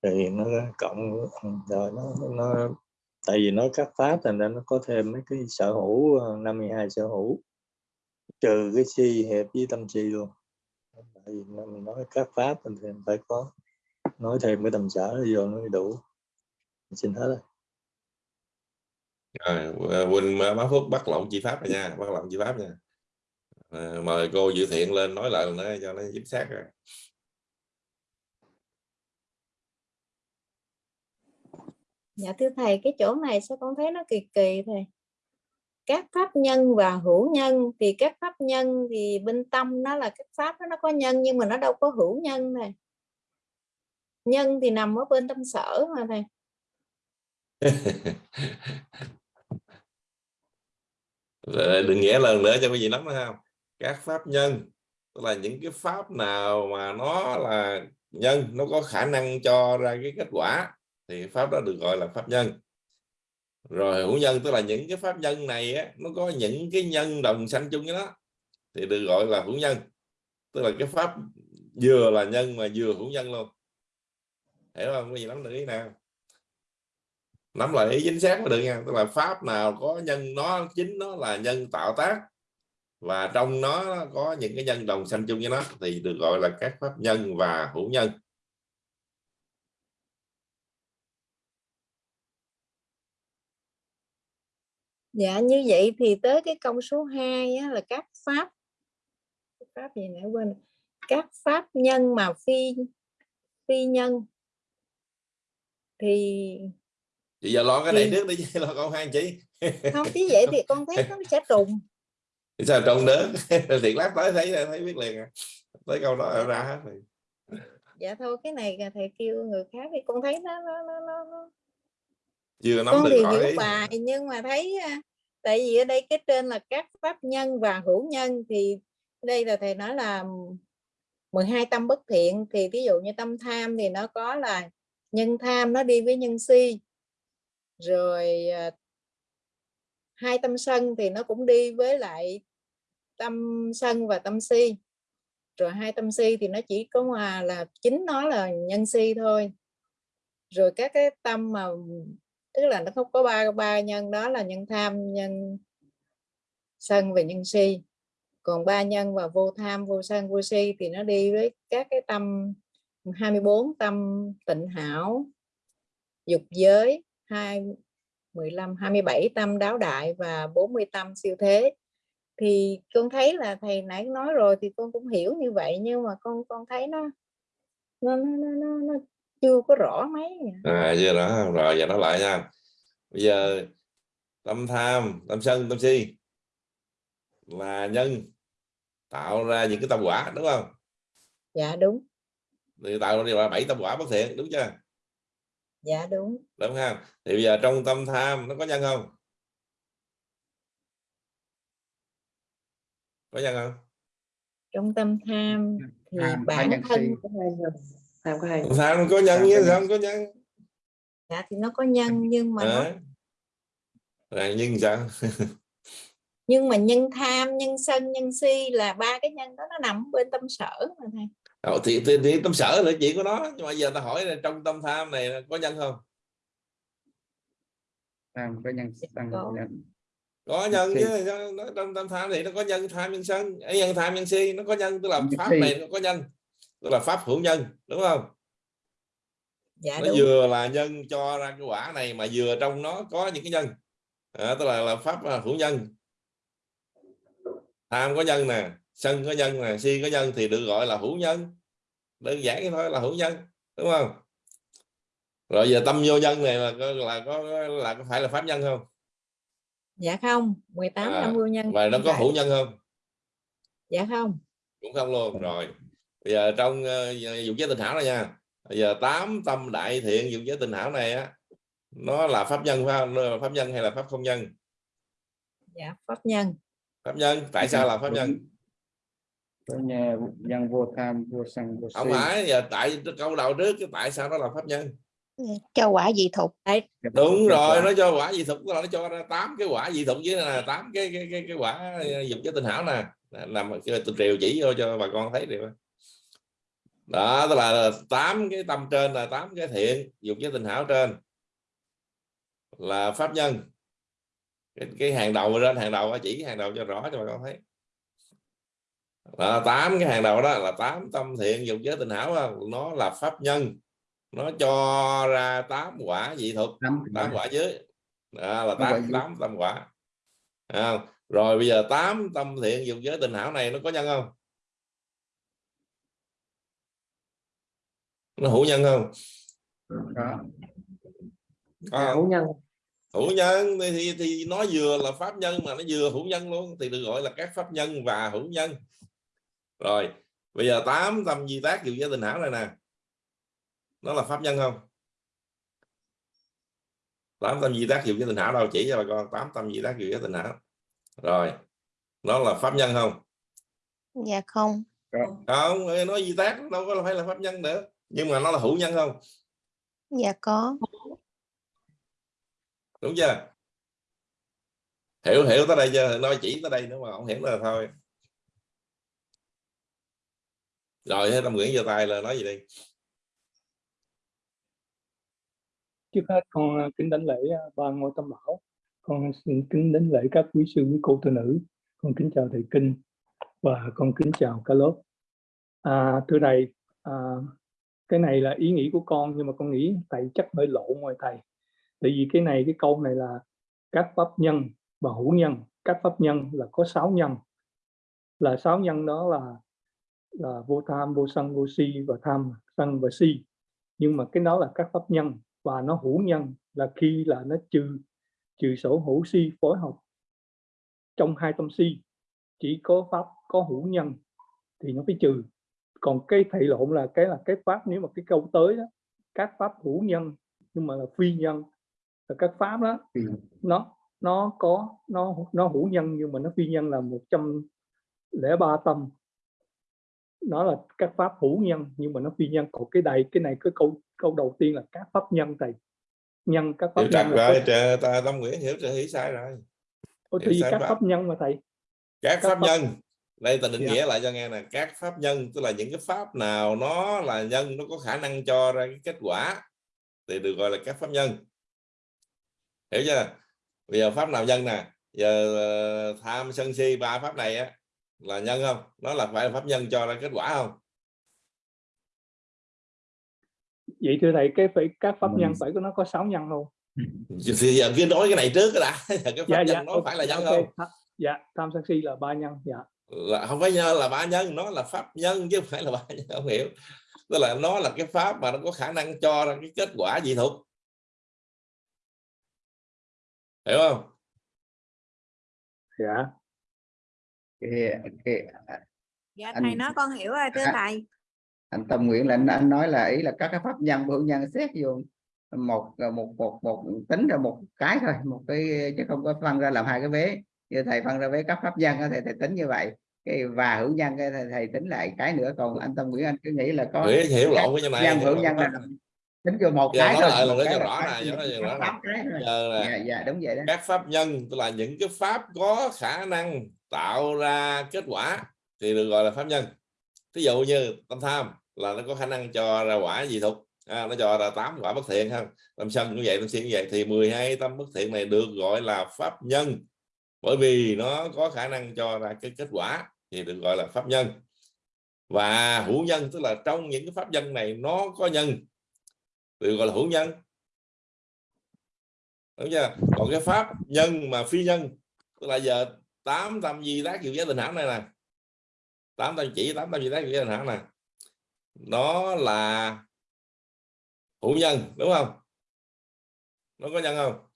Rồi nó cộng ừ, rồi nó nó tại vì nó cắt pháp thành ra nó có thêm mấy cái sở hữu ờ, 52 sở hữu. Trừ cái si hẹp với tâm si luôn. Tại vì nó- mình nói cắt pháp thì mình phải có nói thêm cái tầm sở vô nó đủ. Đủ xin hết rồi. Rồi ờ, Quỳnh Bá phước bắt lộn chi pháp rồi nha bắt lộn chi pháp nha. À, mời cô Dự Thiện lên nói lại nữa cho nó chính xác rồi. Dạ thưa thầy, cái chỗ này sao con thấy nó kỳ kỳ thầy. Các pháp nhân và hữu nhân thì các pháp nhân thì bên tâm nó là các pháp đó, nó có nhân nhưng mà nó đâu có hữu nhân này. Nhân thì nằm ở bên tâm sở mà thầy. Đừng nghĩa lần nữa cho quý vị lắm phải không các pháp nhân tức là những cái pháp nào mà nó là nhân nó có khả năng cho ra cái kết quả thì pháp đó được gọi là pháp nhân. Rồi hữu nhân tức là những cái pháp nhân này á, nó có những cái nhân đồng sanh chung với nó thì được gọi là hữu nhân. Tức là cái pháp vừa là nhân mà vừa hữu nhân luôn. Hiểu không? Cái gì nắm được ý nào? Nắm lại ý chính xác mới được nha. Tức là pháp nào có nhân nó chính nó là nhân tạo tác. Và trong nó có những cái nhân đồng sanh chung với nó thì được gọi là các pháp nhân và hữu nhân. Dạ như vậy thì tới cái câu số 2 á, là các pháp pháp gì nãy quên các pháp nhân mà phi phi nhân thì chị giờ lo cái này Thì- trước đi lo câu hai chị không chứ vậy thì con thấy nó sẽ trùng Thì sao trong nữa thiệt lát tới thấy thấy biết liền à. tới câu đó ra hết rồi dạ thôi cái này thầy kêu người khác thì con thấy nó nó nó, nó, nó. Chưa nắm con thì hiểu ý bài nhưng mà thấy tại vì ở đây cái trên là các pháp nhân và hữu nhân thì đây là thầy nói là 12 tâm bất thiện. Thì ví dụ như tâm tham thì nó có là nhân tham nó đi với nhân si. Rồi à, hai tâm sân thì nó cũng đi với lại tâm sân và tâm si. Rồi hai tâm si thì nó chỉ có mà là chính nó là nhân si thôi. Rồi các cái tâm mà tức là nó không có ba ba nhân đó là nhân tham nhân sân và nhân si. Còn ba nhân và vô tham vô sân vô si thì nó đi với các cái tâm 24 tâm tịnh hảo dục giới hai 15 27 tâm đáo đại và 40 tâm siêu thế. Thì con thấy là thầy nãy nói rồi thì con cũng hiểu như vậy nhưng mà con con thấy nó nó nó, nó, nó chưa có rõ mấy à. à chưa đó rồi giờ nói lại nha. Bây giờ tâm tham tâm sân tâm si là nhân tạo ra những cái tâm quả đúng không? Dạ đúng. Thì tạo ra là bảy tâm quả bất thiện đúng chưa? Dạ đúng. Đúng không thì bây giờ trong tâm tham nó có nhân không? Có nhân không? Trong tâm tham thì Tham có bản thân nhân tham có hai tâm tham có nhân có sao nhân. không có nhân? Dạ thì nó có nhân nhưng mà nó Đấy. là nhưng sao? Nhưng mà nhân tham nhân sân nhân si là ba cái nhân đó nó nằm bên tâm sở mà thầy. Ờ, thì, thì, thì tâm sở là chuyện của nó. Nhưng mà giờ ta hỏi là trong tâm tham này có nhân không? Tham có nhân sân Có. nhân. Có nhân chứ sao nó, trong tâm tham thì nó có nhân tham nhân sân? Ấy, nhân tham nhân si nó có nhân tức là Nhân pháp này nó có nhân tức là pháp hữu nhân đúng không? Dạ nó đúng. vừa là nhân cho ra cái quả này mà vừa trong nó có những cái nhân. À, tức là là pháp là hữu nhân. Tham có nhân nè sân có nhân nè si có nhân thì được gọi là hữu nhân. Đơn giản thôi là hữu nhân đúng không? Rồi giờ tâm vô nhân này là có là có là có phải là pháp nhân không? Dạ không 18 À, năm vô nhân và nó có hữu nhân không? Dạ không. Cũng không luôn rồi bây giờ trong uh, dụng giới tình hảo này nha. Bây giờ tám tâm đại thiện dụng giới tình hảo này á nó là pháp nhân phải không? Nó là pháp nhân hay là pháp không nhân? Dạ pháp nhân. Pháp nhân tại sao là pháp nhân? Nhà nhân vô tham vô sân vô si. Không phải giờ tại câu đầu trước cái tại sao nó là pháp nhân? Cho quả dị thục. Đúng rồi nó cho quả dị thục nó cho ra tám cái quả dị thục với là tám cái cái cái cái quả dụng giới tình hảo nè. Làm tôi triều chỉ vô cho bà con thấy được đó tức là tám cái tâm trên là tám cái thiện dụng giới tình hảo trên. Là pháp nhân. Cái, cái hàng đầu trên hàng đầu chỉ hàng đầu cho rõ cho bà con thấy. Tám cái hàng đầu đó là tám tâm thiện dụng giới tình hảo nó là pháp nhân. Nó cho ra tám quả dị thục tám quả. dưới. Đó là Tám tám tâm quả. À, rồi bây giờ tám tâm thiện dụng giới tình hảo này nó có nhân không nó hữu nhân không? Có có à, không? hữu nhân. Hữu nhân thì, thì nó vừa là pháp nhân mà nó vừa hữu nhân luôn thì được gọi là các pháp nhân và hữu nhân. Rồi bây giờ tám tâm di tác dụng giới tình hảo này nè. Nó là pháp nhân không? Tám tâm di tác dụng giới tình hảo đâu chỉ cho bà con tám tâm di tác dụng giới tình hảo. Rồi nó là pháp nhân không? Dạ không. Không ê, nói di tác đâu có phải là pháp nhân nữa nhưng mà nó là hữu nhân không? Dạ có. Đúng chưa? Hiểu hiểu tới đây chưa? Nói chỉ tới đây nữa mà không hiểu là thôi. Rồi thế tâm nguyễn giơ tay là nói gì đi. Trước hết con ờ, kính đảnh lễ ờ, ban ngôi tâm bảo. Con xin kính đảnh lễ các quý sư quý cô tu nữ. Con kính chào thầy kinh và con kính chào cả lớp. À, thưa thầy à, cái này là ý nghĩ của con, nhưng mà con nghĩ thầy chắc hơi lộ ngoài thầy. Tại vì cái này, cái câu này là các pháp nhân và hữu nhân. Các pháp nhân là có sáu nhân. Là sáu nhân đó là là vô tham, vô sân, vô si và tham sân và si. Nhưng mà cái đó là các pháp nhân và nó hữu nhân là khi là nó trừ trừ sổ hữu si, phối hợp trong hai tâm si. Chỉ có pháp có hữu nhân thì nó phải trừ còn cái thầy lộn là cái là cái pháp nếu mà cái câu tới đó các pháp hữu nhân nhưng mà là phi nhân là các pháp đó nó nó có nó nó hữu nhân nhưng mà nó phi nhân là 103 tâm. Nó là các pháp hữu nhân nhưng mà nó phi nhân. Còn cái đây cái này cái câu câu đầu tiên là các pháp nhân thầy. Nhân các pháp nhân rồi trời, ta tâm nguyễn hiểu hiểu sai rồi. Ủa, thì các pháp. pháp nhân mà thầy. Các Các pháp pháp- nhân đây ta định Dạ. nghĩa lại cho nghe nè. Các pháp nhân tức là những cái pháp nào nó là nhân nó có khả năng cho ra cái kết quả thì được gọi là các pháp nhân. Hiểu chưa? Bây giờ pháp nào nhân nè? Giờ ờ, tham sân si ba pháp này á là nhân không? Nó là phải là pháp nhân cho ra kết quả không? Vậy thưa thầy cái phải các pháp nhân phải có nó có sáu nhân không thì giờ kia nói cái này trước đã. Cái pháp dạ nhân dạ nó ok, phải là nhân ok. không? Dạ tham sân si là ba nhân dạ là không phải nhân là ba nhân nó là pháp nhân chứ không phải là ba nhân không hiểu. Tức là nó là cái pháp mà nó có khả năng cho ra cái kết quả dị thục. Hiểu không? Dạ. Cái, cái dạ Anh- thầy nói con hiểu rồi thưa À. thầy. Anh Tâm Nguyễn là anh, anh nói là ý là các cái pháp nhân hữu nhân xét vô một một một một tính ra một cái thôi một cái chứ không có phân ra làm hai cái vế như thầy phân ra vế các pháp nhân thầy, thầy tính như vậy. Cái và hữu nhân cái thầy, thầy tính lại cái nữa. Còn anh Tâm Nguyễn anh cứ nghĩ là có Nguyễn hiểu lộn với này nhân hữu nhân là tính cho một cái nói thôi. lại lần nữa cho rõ này, cho nó rõ dạ dạ đúng vậy đó. các pháp nhân tức là những cái pháp có khả năng tạo ra kết quả thì được gọi là pháp nhân. Ví dụ như tâm tham là nó có khả năng cho ra quả gì thục à, nó cho ra tám quả bất thiện không tâm sân cũng vậy tâm si cũng vậy. Thì 12 tâm bất thiện này được gọi là pháp nhân bởi vì nó có khả năng cho ra cái kết quả thì được gọi là pháp nhân. Và hữu nhân, tức là trong những cái pháp nhân này nó có nhân, được gọi là hữu nhân. Đúng chưa? Còn cái pháp nhân mà phi nhân, tức là giờ tám tâm di tác diệu giới tình hảo này nè, tám tâm chỉ, tám tâm di tác diệu giới tình hảo nè, nó là hữu nhân, đúng không? Nó có nhân không?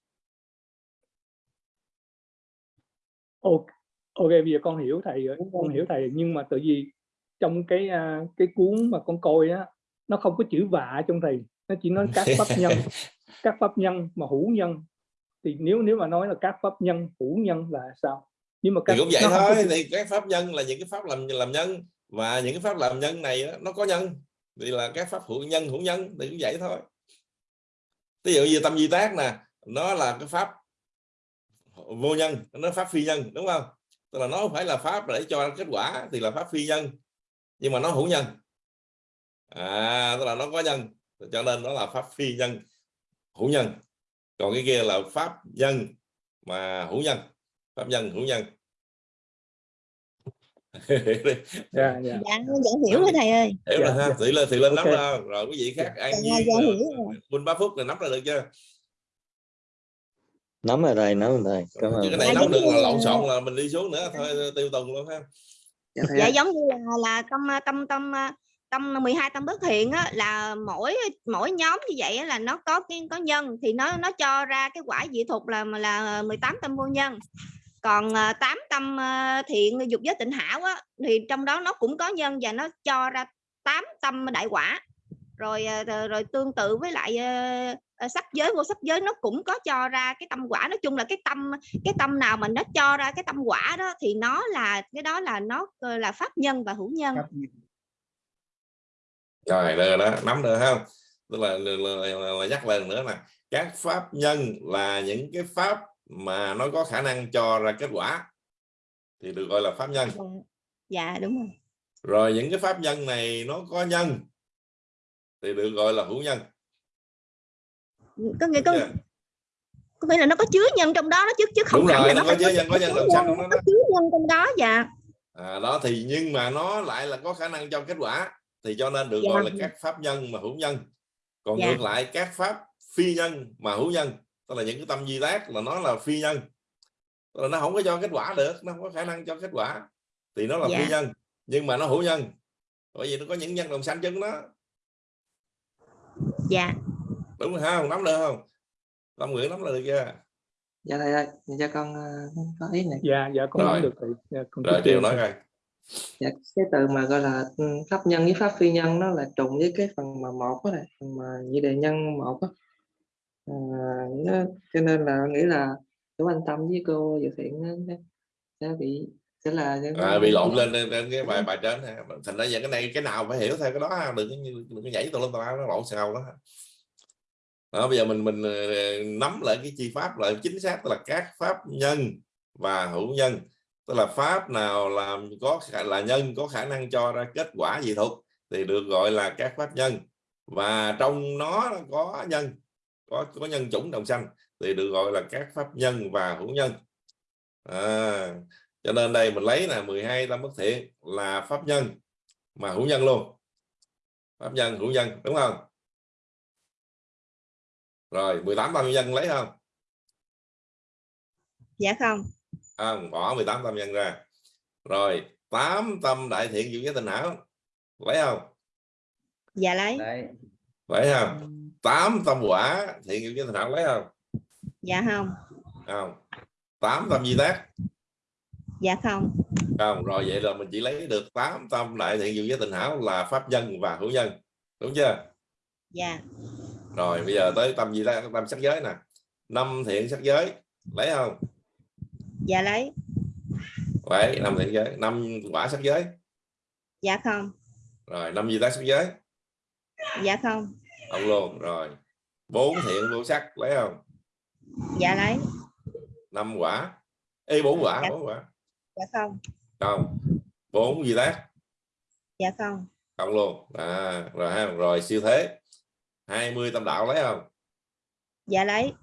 Ok ok bây giờ con hiểu thầy rồi con hiểu thầy nhưng mà tự vì trong cái à, cái cuốn mà con coi á nó không có chữ vạ trong thầy nó chỉ nói các pháp nhân các pháp nhân mà hữu nhân. Thì nếu nếu mà nói là các pháp nhân hữu nhân là sao? Nhưng mà các thì cũng vậy có thôi chữ- thì các pháp nhân là những cái pháp làm làm nhân. Và những cái pháp làm nhân này á, nó có nhân. Thì là các pháp hữu nhân hữu nhân thì cũng vậy thôi. Ví dụ như tâm di tác nè nó là cái pháp vô nhân nó pháp phi nhân đúng không? Tức là nó không phải là pháp để cho kết quả thì là pháp phi nhân nhưng mà nó hữu nhân. À tức là nó có nhân cho nên nó là pháp phi nhân hữu nhân. Còn cái kia là pháp nhân mà hữu nhân pháp nhân hữu nhân. Dạ dạ. Dạ dạ hiểu rồi thầy ơi. Hiểu Dạ, rồi ha dạ. thì lên thì lên nắm Ok. ra rồi quý vị khác an Dạ, nhiên dạ, hiểu rồi. Minh ba phút là nắm ra được chưa nắm rồi thầy nắm rồi thầy cảm ơn. cái này Dạ, nắm được là là- lộn xộn là mình đi xuống nữa thôi tiêu tùng luôn ha. Dạ dạ ơi. giống như là là tâm tâm tâm tâm 12 tâm bất thiện á, là mỗi mỗi nhóm như vậy á, là nó có cái có nhân thì nó nó cho ra cái quả dị thục là là 18 tâm vô nhân. Còn à, 8 tâm à, thiện dục giới tịnh hảo á, thì trong đó nó cũng có nhân và nó cho ra 8 tâm đại quả. Rồi à, rồi, rồi tương tự với lại à, sắc giới vô sắc giới nó cũng có cho ra cái tâm quả. Nói chung là cái tâm cái tâm nào mà nó cho ra cái tâm quả đó thì nó là cái đó là nó ờ, là pháp nhân và hữu nhân. Rồi được đó nắm được không? Tức là, là, là, là, là nhắc lần nữa nè. Các pháp nhân là những cái pháp mà nó có khả năng cho ra kết quả. Thì được gọi là pháp nhân. Dạ, dạ đúng rồi. Rồi những cái pháp nhân này nó có nhân thì được gọi là hữu nhân có nghĩa có, chưa? có nghĩa là nó có chứa nhân trong đó đó chứ chứ không đúng hẳn rồi là nó nó có chứa nhân có nhân làm xanh trong đó có đó chứa nhân trong đó dạ à, đó thì nhưng mà nó lại là có khả năng cho kết quả thì cho nên được Dạ. gọi là các pháp nhân mà hữu nhân còn Dạ. ngược lại các pháp phi nhân mà hữu nhân tức là những cái tâm di tác là nó là phi nhân tức là nó không có cho kết quả được nó không có khả năng cho kết quả thì nó là Dạ. phi nhân nhưng mà nó hữu nhân bởi vì nó có những nhân đồng xanh chân đó dạ đúng rồi không nắm được không? Tâm nguyện nắm được chưa dạ thầy ơi dạ con ờ, có ý này. Dạ dạ con Rồi. nắm được thầy. Dạ, con rồi tiếp điều nói coi. Dạ cái từ mà gọi là ừ, pháp nhân với pháp phi nhân nó là trùng với cái phần mà một đó này phần mà nhị đề nhân một á. À, nó, cho nên là nghĩ là chú anh tâm với cô dự thiện nó, sẽ bị sẽ là à, bị lộn lên trên cái bài bài trên thành ra giờ cái này cái nào phải hiểu theo cái đó ha. đừng có như- đừng có nhảy tùm lum tùm la nó lộn xào đó đó, bây giờ mình mình ờ, nắm lại cái chi pháp lại chính xác tức là các pháp nhân và hữu nhân. Tức là pháp nào làm có khả- là nhân có khả năng cho ra kết quả gì thuộc thì được gọi là các pháp nhân. Và trong nó có nhân có có nhân chủng đồng xanh thì được gọi là các pháp nhân và hữu nhân. À, cho nên đây mình lấy là 12 tâm bất thiện là pháp nhân mà hữu nhân luôn. Pháp nhân hữu nhân đúng không? Rồi 18 tâm nhân lấy không? Dạ không. Không bỏ 18 tâm nhân ra. Rồi 8 tâm đại thiện diệu giới tình hảo lấy không? Dạ lấy. Đấy lấy không? 8 tâm quả thiện diệu giới tình hảo lấy không? Dạ không. Không. 8 tâm di tác. Dạ không. Không rồi vậy là mình chỉ lấy được 8 tâm đại thiện diệu giới tình hảo là pháp nhân và hữu nhân. Đúng chưa? Dạ rồi bây giờ tới tâm gì đó tâm sắc giới nè. Năm thiện sắc giới lấy không? Dạ lấy. Lấy năm thiện giới năm quả sắc giới. Dạ không. Rồi năm gì tác sắc giới. Dạ không. Không luôn rồi. Bốn thiện vô sắc lấy không? Dạ lấy. Năm quả. Ê bốn quả Dạ. bốn quả. Dạ không. Không. Bốn gì tác. Dạ không. Không luôn. À, rồi ha rồi siêu thế 20 tâm đạo lấy không? Dạ lấy.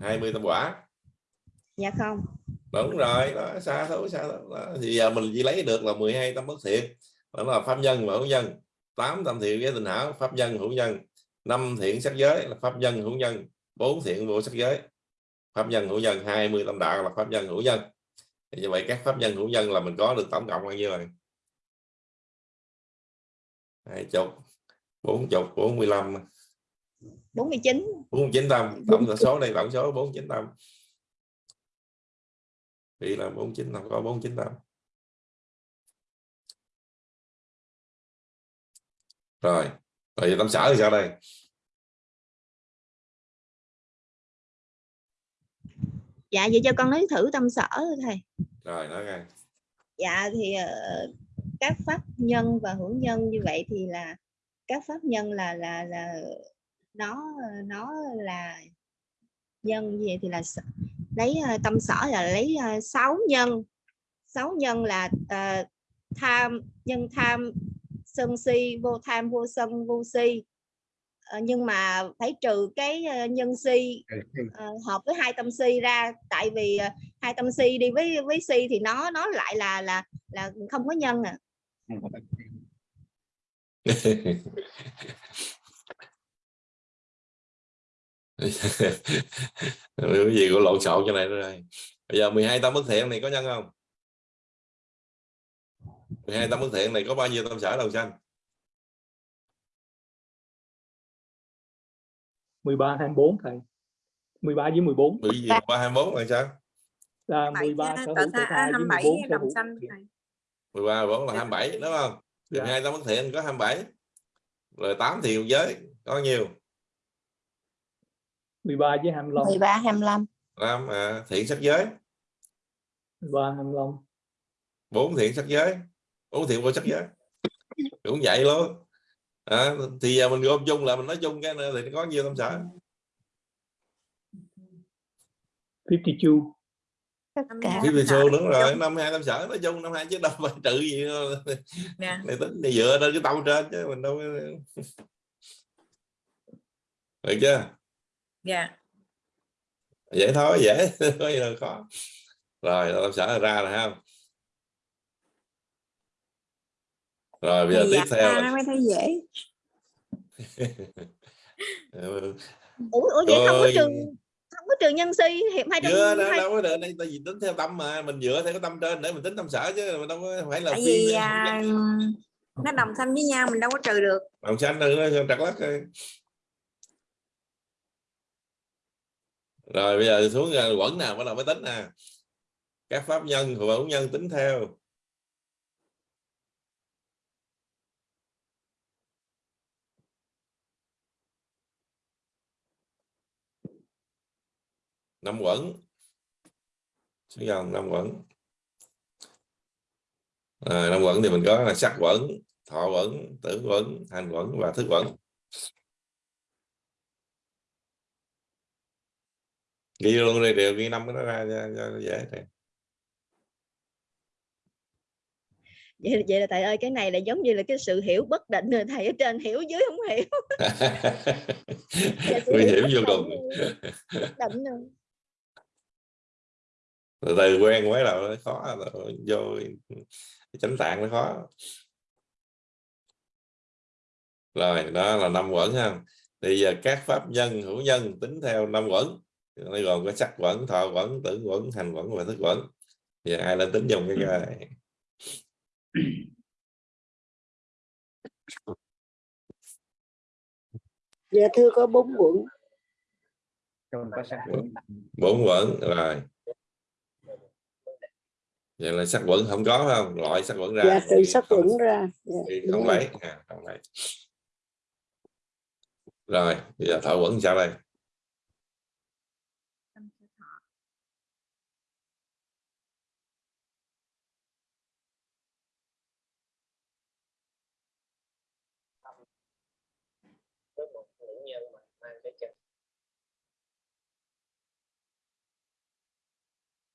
20 tâm quả. Dạ không. Đúng rồi đó xa thôi xa. Đó. thì giờ mình chỉ lấy được là 12 tâm bất thiện đó là pháp nhân và hữu nhân. 8 tâm thiện với tình hảo pháp nhân hữu nhân. Năm thiện sắc giới là pháp nhân hữu nhân. Bốn thiện vô sắc giới pháp nhân hữu nhân. 20 tâm đạo là pháp nhân hữu nhân. Thì như vậy các pháp nhân hữu nhân là mình có được tổng cộng bao nhiêu rồi? Hai chục bốn chục bốn mươi lăm. 49 bốn chín tâm tổng số đây tổng số bốn chín tâm vì là bốn chín tâm có bốn chín tâm rồi rồi tâm sở thì sao đây? Dạ vậy cho con nói thử tâm sở thôi thầy. Rồi nói nghe dạ thì ờ, các pháp nhân và hữu nhân như vậy thì là các pháp nhân là là là nó nó là nhân vậy thì là lấy ờ, tâm sở là lấy ờ, sáu nhân. Sáu nhân là ờ, tham nhân tham sân si vô tham vô sân vô si. Ờ, nhưng mà phải trừ cái ờ, nhân si ờ, hợp với hai tâm si ra. Tại vì ờ, hai tâm si đi với với si thì nó nó lại là là là không có nhân à cái gì của lộn xộn cho này nữa đây. Bây giờ 12 tâm bất thiện này có nhân không? 12 tâm bất thiện này có bao nhiêu tâm sở đầu xanh 13 24 thầy. 13 với 14 bởi vì qua 24 là sao? Là 27 13 với- sở hữu tờ ta- tha với 27 14 sở đồng hữu xanh thiện. thầy. 13 14 là Dạ. 27 đúng không Dạ. 12 tâm bất thiện có 27 rồi 8 thiện giới có nhiêu 13 với 25 13 25 năm à, thiện sắc giới. 13 25 bốn thiện sắc giới bốn thiện vô sắc giới. Cũng vậy luôn. À, thì giờ mình gom chung là mình nói chung cái này thì nó có nhiêu tâm sở? 52 tất Năm cả Xu đúng rồi năm hai tâm sở nói chung năm hai chứ đâu phải trừ gì đâu. Dạ. này tính thì dựa trên cái tâm trên chứ mình đâu có- được chưa? Dạ. Dễ thôi dễ. Có gì đâu khó. Rồi tâm sở ra rồi ha. Rồi bây giờ Thì tiếp dạ theo. là nó mới thấy dễ? Ủa, ủa vậy không có Rồi. Có trừ nhân si hiệp hai trăm đâu, hai đâu có được đây tại vì tính theo tâm mà mình dựa theo cái tâm trên để mình tính tâm sở chứ mình đâu có phải là tại phi vì à, nó đồng xanh với nhau mình đâu có trừ được. Đồng xanh nữa trật lắc rồi. rồi bây giờ xuống à, quẩn nào bắt đầu mới tính nè. Các pháp nhân và hữu nhân tính theo năm quẩn. Xuống dòng năm quẩn. À, năm quẩn thì mình có là sắc quẩn thọ quẩn tử quẩn hành quẩn và thức quẩn. Ghi luôn đây đều ghi năm cái đó ra cho, cho dễ này. vậy, vậy là thầy ơi cái này là giống như là cái sự hiểu bất định rồi thầy ở trên hiểu dưới không hiểu. Dạ, nguy hiểu hiểm vô cùng. định rồi. Từ từ quen mới đầu nó khó rồi vô chánh tạng nó khó. Rồi đó là năm quẩn ha. Thì giờ các pháp nhân hữu nhân tính theo năm quẩn. Nó gồm có sắc quẩn thọ quẩn tử quẩn hành quẩn và thức quẩn. Thì ai lên tính dùng cái cái dạ thưa có bốn Quẩn. bốn quẩn rồi vậy là sắc quẩn không có không? Loại sắc quẩn ra. Dạ trừ sắc quận ra. Dạ, thì không lấy. À, không lấy. Rồi bây giờ thọ quẩn sao đây?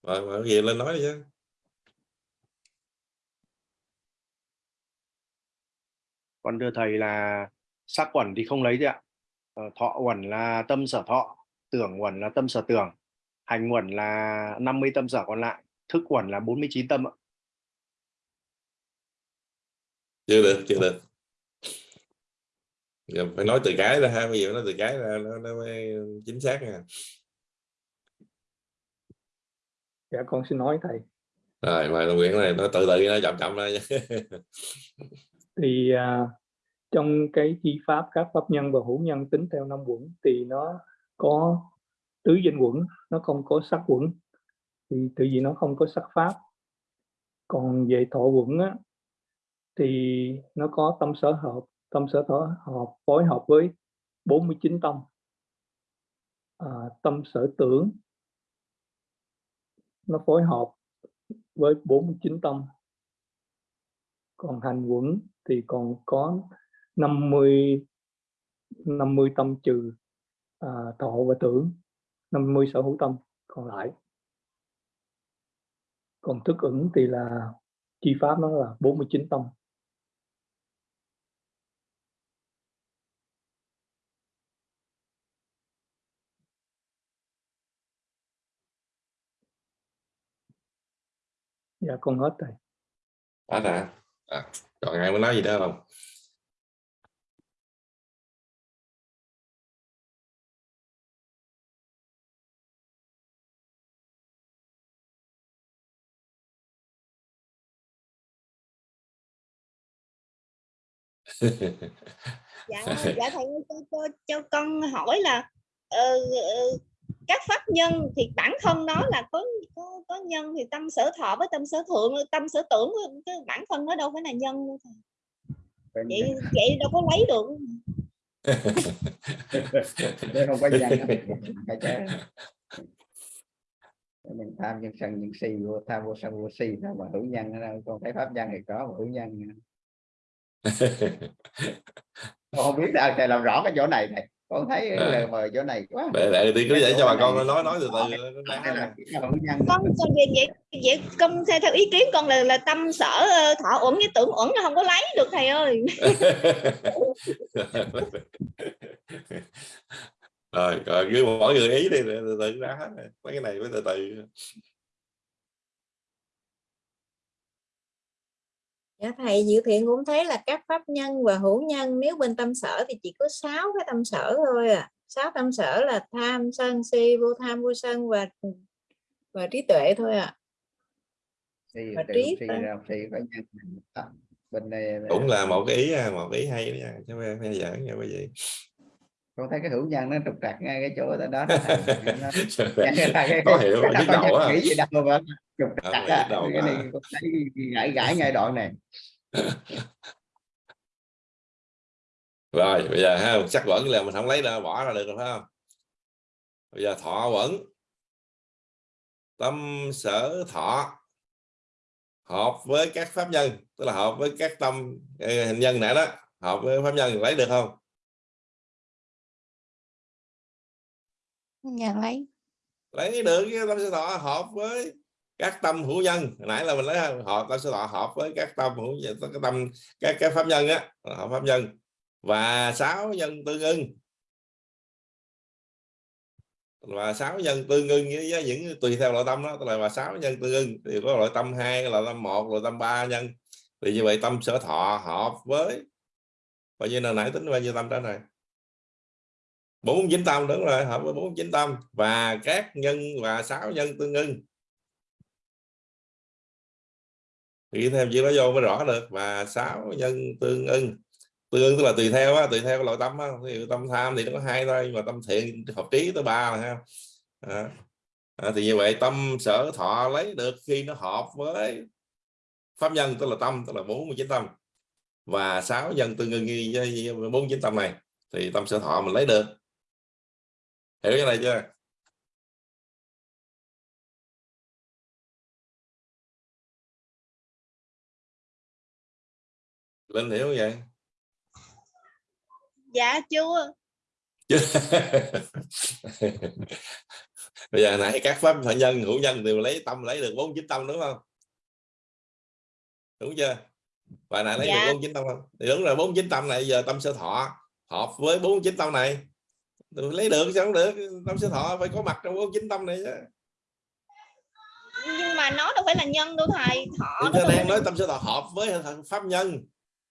Rồi mà gì lên nói đi chứ Con đưa thầy là sắc quẩn thì không lấy gì ạ. Ờ, thọ quẩn là tâm sở thọ, tưởng quẩn là tâm sở tưởng, hành quẩn là 50 tâm sở còn lại, thức quẩn là 49 tâm ạ. chưa được chưa được Giờ phải nói từ cái ra ha bây giờ nói từ cái ra nó, nó mới chính xác nha dạ con xin nói thầy rồi mời Nguyễn này nó từ từ nó chậm chậm ra nha thì à, trong cái chi pháp các pháp nhân và hữu nhân tính theo năm quẩn thì nó có tứ danh quẩn nó không có sắc quẩn. Thì tự vì nó không có sắc pháp. Còn về thọ quẩn á, thì nó có tâm sở hợp tâm sở thọ hợp phối hợp với 49 tâm. À, tâm sở tưởng nó phối hợp với 49 tâm còn hành quẩn thì còn có 50 50 tâm trừ à, thọ và tưởng 50 sở hữu tâm còn lại. Còn thức ứng thì là chi pháp nó là 49 tâm. Dạ con hết rồi. Đã nè à, còn ai muốn nói gì nữa không? Dạ dạ thầy cho, cho, cho con hỏi là ờ, ờ, các pháp nhân thì bản thân nó là có có, có nhân thì tâm sở thọ với tâm sở thượng tâm sở tưởng cái bản thân nó đâu phải là nhân đâu thầy. Vậy vậy đâu có lấy được. Đây không có chứ mình tham nhân sân nhân si vô tham vô sân vô si sao mà hữu nhân ở đâu còn thấy pháp nhân thì có mà hữu nhân con không biết sao thầy làm rõ cái chỗ này này con thấy À. lời mời chỗ này quá. Để để thì cứ để cho bà con nói nói từ từ. Nhân. con con vậy vậy vậy con theo, theo ý kiến con là là tâm sở ờ, thọ uẩn với tưởng uẩn nó không có lấy được thầy ơi. Rồi rồi cứ mỗi người ý đi từ từ ra hết rồi. mấy cái này phải từ từ Dạ thầy Diệu Thiện cũng thấy là các pháp nhân và hữu nhân nếu bên tâm sở thì chỉ có 6 cái tâm sở thôi à. 6 tâm sở là tham, sân, si, vô tham, vô sân và và trí tuệ thôi à. si Và trí ra si có nhân bên này cũng là một cái ý à, một cái ý hay đó nha chứ không phải giỡn nha quý vị con thấy cái hữu nhân nó trục trặc ngay cái chỗ đó đó, có hiểu nhức đó đầu á. nghĩ gì đâu mà trục trặc nhức đầu cái này con thấy gãi gãi ngay đoạn này. Rồi bây giờ ha sắc quẩn là mình không lấy ra bỏ ra được rồi phải không? Bây giờ thọ quẩn tâm sở thọ. Hợp với các pháp nhân tức là hợp với các tâm ờ, hình nhân nãy đó hợp với pháp nhân lấy được không nhà lấy. Lấy được tâm sở thọ hợp với các tâm hữu nhân. Hồi nãy là mình lấy họ tâm sở thọ hợp với các tâm hữu nhân các tâm các cái pháp nhân á hợp pháp nhân và sáu nhân tương ưng. Và sáu nhân tương ưng với, với những tùy theo loại tâm đó tức là và sáu nhân tương ưng thì có loại tâm hai loại tâm một loại tâm ba nhân. Thì như vậy tâm sở thọ hợp với bao nhiêu là nãy tính bao nhiêu tâm đó này bốn chín tâm đúng rồi hợp với bốn chín tâm. Và các nhân và sáu nhân tương ưng. Thì thêm chữ đó vô mới rõ được. Và sáu nhân tương ưng. Tương ưng tức là tùy theo á, tùy theo loại tâm á. thì tâm tham thì nó có hai thôi nhưng mà tâm thiện hợp trí tới ba là ha à. À, thì như vậy tâm sở thọ lấy được khi nó hợp với pháp nhân tức là tâm tức là 49 tâm. Và sáu nhân tương ưng với 49 tâm này thì tâm sở thọ mình lấy được hiểu cái này chưa? Linh hiểu không vậy dạ chưa. Bây giờ nãy các pháp phải nhân hữu nhân đều lấy tâm lấy được bốn chín tâm đúng không? Đúng chưa? Và nãy lấy Dạ. được bốn chín tâm không? Thì đúng rồi bốn chín tâm này giờ tâm sơ thọ hợp với bốn chín tâm này lấy được sao không được? Tâm sơ thọ phải có mặt trong bốn chín tâm này chứ. Nhưng mà nó đâu phải là nhân đâu thầy thọ đang phải nói tâm sơ thọ hợp với pháp nhân.